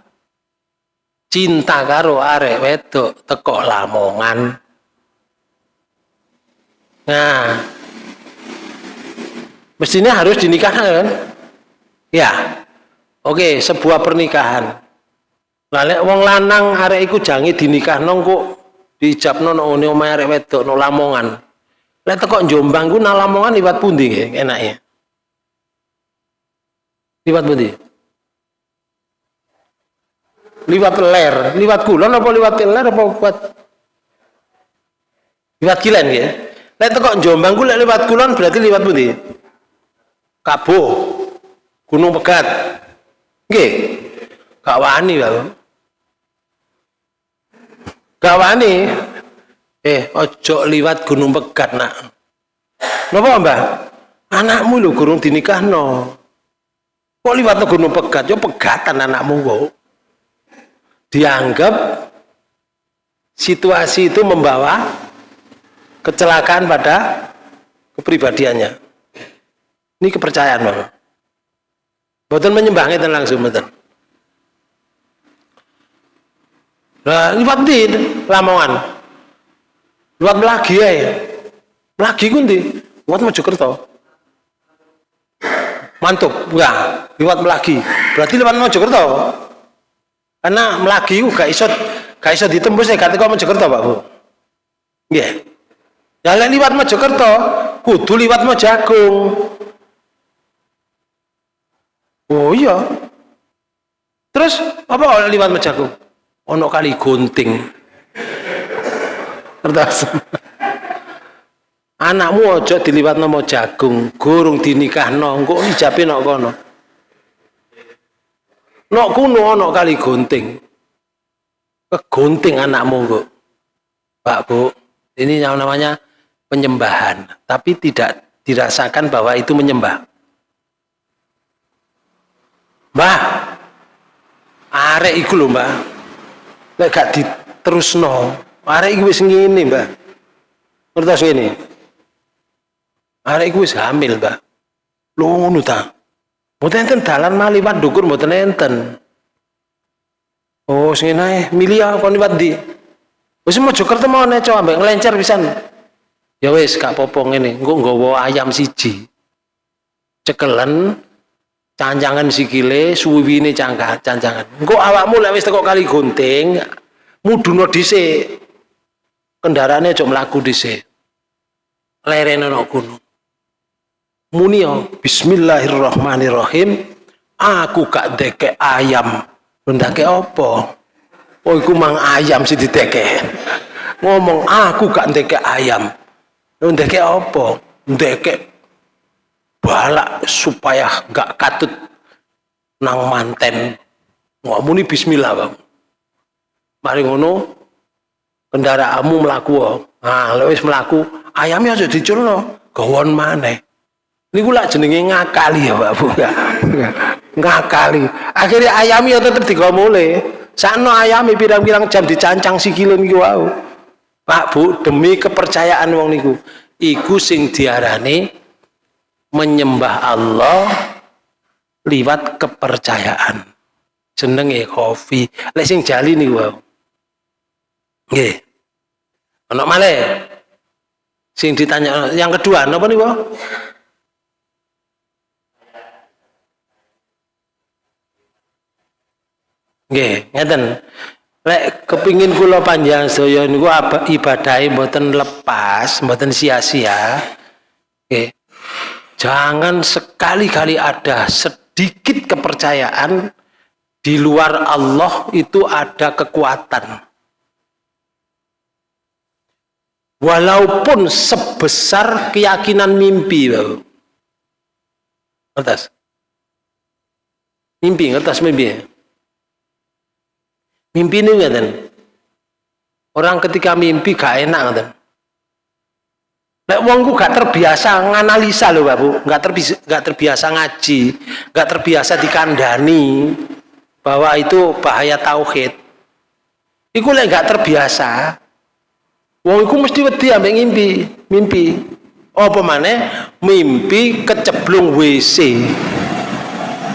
cinta karo arek wedok teko Lamongan. Nah mestinya harus dinikahkan kan? Ya oke sebuah pernikahan. Lalu wong lanang arek iku jangi dinikah nongko dijab nono no omahe arek wedok no Lamongan lek teko Jombang ku nang Lamongan liwat pundi enaknya liwat pundi? Liwat ler liwat kulon apa liwat ler apa kuat? Liwat kilen ya lek teko Jombang ku lek liwat kulon berarti liwat pundi? Kabo Gunung Pegat. Nggih. Gak wani wani eh ojo liwat Gunung Pegat nak. Napa mbah? Anakmu lho gurung dinikahno. Kok liwat Gunung Pegat? Yo pegatan anakmu kok dianggap situasi itu membawa kecelakaan pada kepribadiannya. Ini kepercayaan Bapak Boten menyembah ngeten langsung. Lah liwat ndi Lamongan? Liwat Melagi ae. Melagi ku ndi? Liwat Mojokerto. Mantap, enggak, liwat Melagi. Berarti liwat Mojokerto. Karena Melagi ku gak iso gak iso ditembus ya gak teko Mojokerto, Pak Bu. Nggih. Ya lek liwat Mojokerto, kudu liwat Mojagung. Oh iya. Terus apa liwat Mejagung? Ono kali gunting. Kertas. Anakmu ojo diliwat nama jagung, gurung dinikah no, engko ijabe nok kono. Nok kuno ono kali gunting. Kegunting anakmu kok. Pak Bu, ini yang namanya penyembahan, tapi tidak dirasakan bahwa itu menyembah. Mbah. Arek iku lho, Mbah. Lek gak diterusno, arek iku wis ngene, Mbah. Ngertos ngene. Arek iku wis hamil, Mbah. Lho ngono ta. Mboten enten dalan mah liwat dukur mboten enten. Oh, sing ae milih kon liwat ndi? Wis Mojokerto mau neco ambek nglencer pisan. Ya wis gak popo ngene, engko nggawa ayam siji. Cekelen cancangan sikile suwiwine cangkah cancangan engko awakmu lek wis teko kali gunting muduna dhisik kendaraane aja mlaku dhisik. Lerene ana gunung muni bismillahirrahmanirrahim. Aku gak deke ayam. Ndake apa? Oh iku mang ayam sing dideke ngomong aku gak ndeke ayam. Ndeke apa? Ndeke balak supaya gak katut nang manten. Ngomong bismillah bang. Mari ngono kendaraanmu melaku nah lewis melaku ayamnya aja diculno gawon maneh. Ini gula jenenge ngakali ya Pak Bu. Ngakali. Akhirnya ayamnya tetap digomole sakno ayami pirang-pirang jam dicancang sikilun iki wau. Pak Bu demi kepercayaan wong niku iku sing diarani menyembah Allah liwat kepercayaan. Jenenge khofi. Lek sing jali niku wae nggih. Ana malih? Sing ditanya yang kedua napa niku? Nggih ngeten. Lek kepingin kula panjang sedaya niku ibadahe mboten lepas mboten sia-sia. Nggih. Jangan sekali-kali ada sedikit kepercayaan di luar Allah itu ada kekuatan. Walaupun sebesar keyakinan mimpi. Atas. Mimpi, atas mimpi. Mimpi ini ngaten. Orang ketika mimpi gak enak. Lek wongku gak terbiasa nganalisa loh Bapak, gak terbiasa, gak terbiasa ngaji, gak terbiasa dikandani bahwa itu bahaya tauhid. Iku lek gak terbiasa, wong iku mesti wedi ambek ngimpi, mimpi. Apa mana? Mimpi keceblung WC.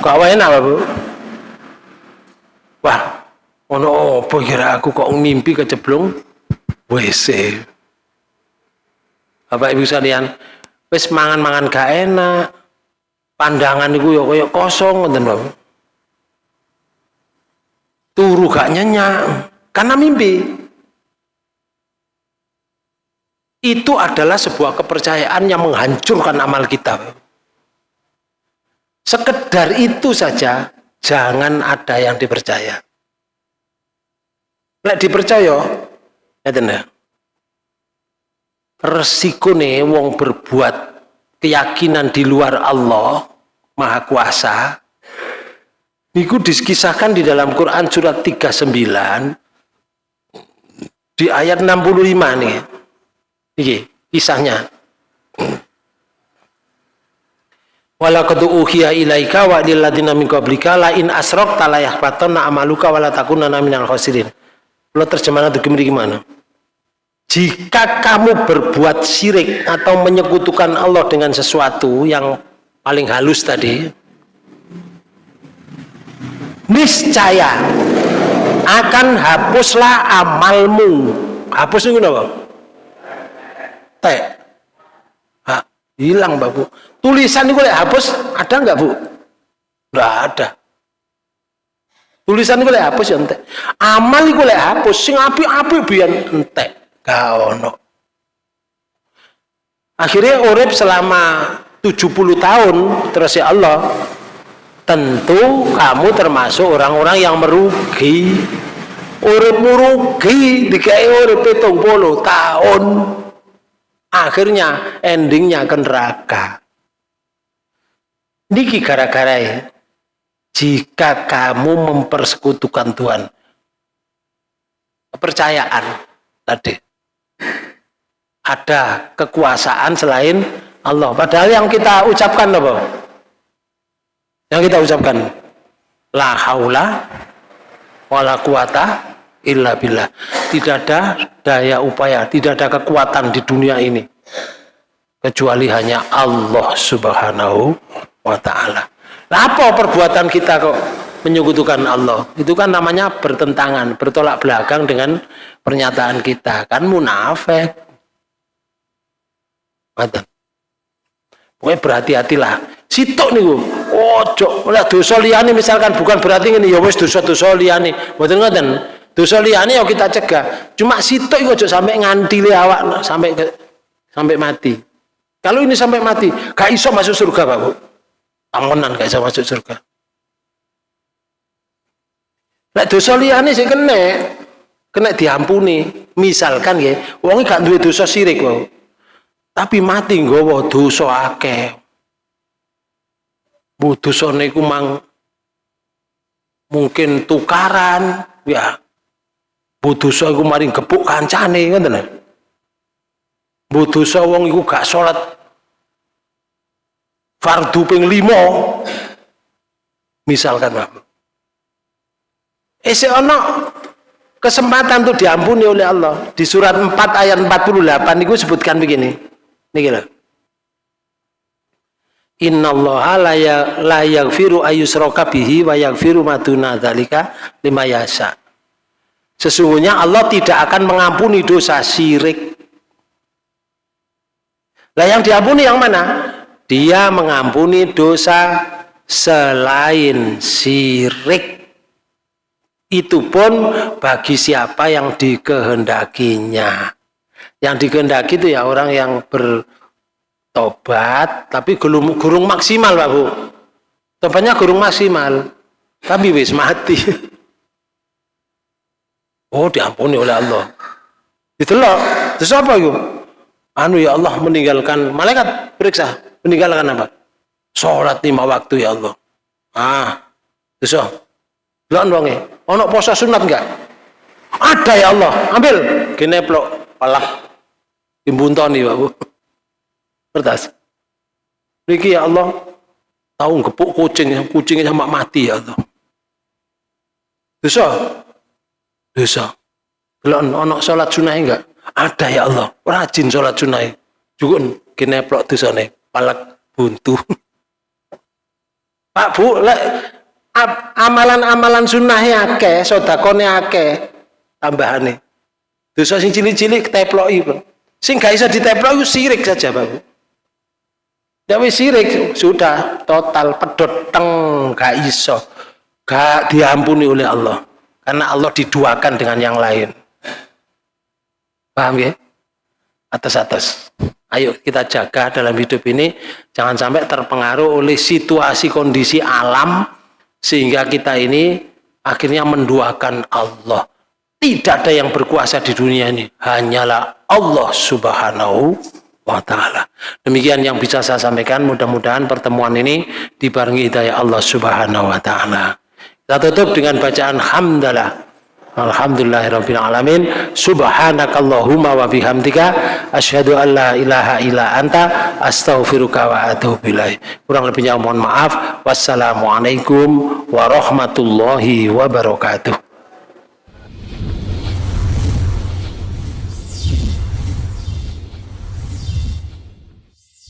Kok enak Bapak? wah ono apa kira aku kok mimpi keceblung WC Bapak Ibu sekalian wis mangan-mangan gak enak pandangan itu ya kayak kosong ngoten Bapak turu gak nyenyak karena mimpi itu adalah sebuah kepercayaan yang menghancurkan amal kita sekedar itu saja jangan ada yang dipercaya Lek dipercaya, ngeten ya. Resiko nih wong berbuat keyakinan di luar Allah Maha Kuasa niku dikisahkan di dalam Quran surat 39 di ayat 65 nih. Iki kisahnya. Walaqad uhiya ilaika wa lil ladzina min qablika la in asrakta la yahbatanna amaluka wa la takunanna minal khasirin. Lo terjemahan itu gimana? Jika kamu berbuat syirik atau menyekutukan Allah dengan sesuatu yang paling halus tadi, niscaya akan hapuslah amalmu. Hapus itu apa? Ha, hilang, Bu. Tulisan itu hapus ada nggak, Bu? Nggak ada. Tulisan gue lek hapus ya entek. Amal gue lek hapus sing api-api biar entek. Gak ono. Akhirnya urip selama 70 tahun terus ya Allah tentu kamu termasuk orang-orang yang merugi urip merugi dikai urip pitung puluh tahun akhirnya endingnya ke neraka niki gara-gara ya jika kamu mempersekutukan Tuhan. Kepercayaan tadi. Ada kekuasaan selain Allah. Padahal yang kita ucapkan apa? Yang kita ucapkan la haula wala quwata illa billah. Tidak ada daya upaya, tidak ada kekuatan di dunia ini kecuali hanya Allah Subhanahu wa taala. Apa perbuatan kita kok menyekutukan Allah? Itu kan namanya bertentangan, bertolak belakang dengan pernyataan kita. Kan munafik. Mata. Pokoknya berhati-hatilah. Sitok nih ojo oleh dosa liyane misalkan bukan berarti ini ya wis dosa-dosa liyane. Mboten ngoten. Dosa liyane ya kita cegah. Cuma sitok iku ojo sampai ngantili awak sampai ke, sampai mati. Kalau ini sampai mati, gak iso masuk surga, Pak Bu amonan gak bisa masuk surga Nek dosa liyane sing kena kena diampuni. Misalkan ya, wong gak duwe dosa sirik wae. Tapi mati nggawa dosa akeh. Bu dosane iku mang mungkin tukaran, ya. Bu dosa iku maring gepuk kancane ngoten lho. Bu dosa wong iku gak salat fardu ping limo misalkan Pak. Isi ono kesempatan tuh diampuni oleh Allah. Di surat 4 ayat 48 itu sebutkan begini. Ini loh Inna Allah la yaghfiru ayyusraka bihi wa yaghfiru maduna dzalika lima yasa. Sesungguhnya Allah tidak akan mengampuni dosa syirik. Lah yang diampuni yang mana? dia mengampuni dosa selain sirik itu pun bagi siapa yang dikehendakinya yang dikehendaki itu ya orang yang bertobat tapi gurung, gurung maksimal Pak Bu tobatnya gurung maksimal tapi wis mati oh diampuni oleh Allah itu loh terus apa itu anu ya Allah meninggalkan malaikat periksa meninggalkan apa? Sholat lima waktu ya Allah. Ah, bisa. Belum dong ya. Ono poso sunat enggak? Ada ya Allah. Ambil. Gini plok. Alah. Imbuntoni Pak Bu. Kertas. Niki ya Allah. Tahu gepuk kucing, kucingnya sama mati ya Allah. Bisa. Bisa. Belum ono sholat sunai enggak? Ada ya Allah. Rajin sholat sunai. Juga gini plok nih palak buntu. Pak Bu, lek amalan-amalan sunnahnya akeh, sodakone akeh, tambahane. Dosa sing cilik-cilik keteploki, Bang. Sing gak iso diteplok itu sirik saja, Bang. Ya wis sirik sudah total pedot teng gak iso. Gak diampuni oleh Allah. Karena Allah diduakan dengan yang lain. Paham ya? Atas-atas. Ayo kita jaga dalam hidup ini jangan sampai terpengaruh oleh situasi kondisi alam sehingga kita ini akhirnya menduakan Allah. Tidak ada yang berkuasa di dunia ini, hanyalah Allah Subhanahu wa taala. Demikian yang bisa saya sampaikan, mudah-mudahan pertemuan ini dibarengi hidayah Allah Subhanahu wa taala. Kita tutup dengan bacaan hamdalah. Alhamdulillahirabbil alamin. Subhanakallahumma wa bihamdika asyhadu an la ilaha illa anta astaghfiruka wa atubu. Kurang lebihnya mohon maaf. Wassalamualaikum warahmatullahi wabarakatuh.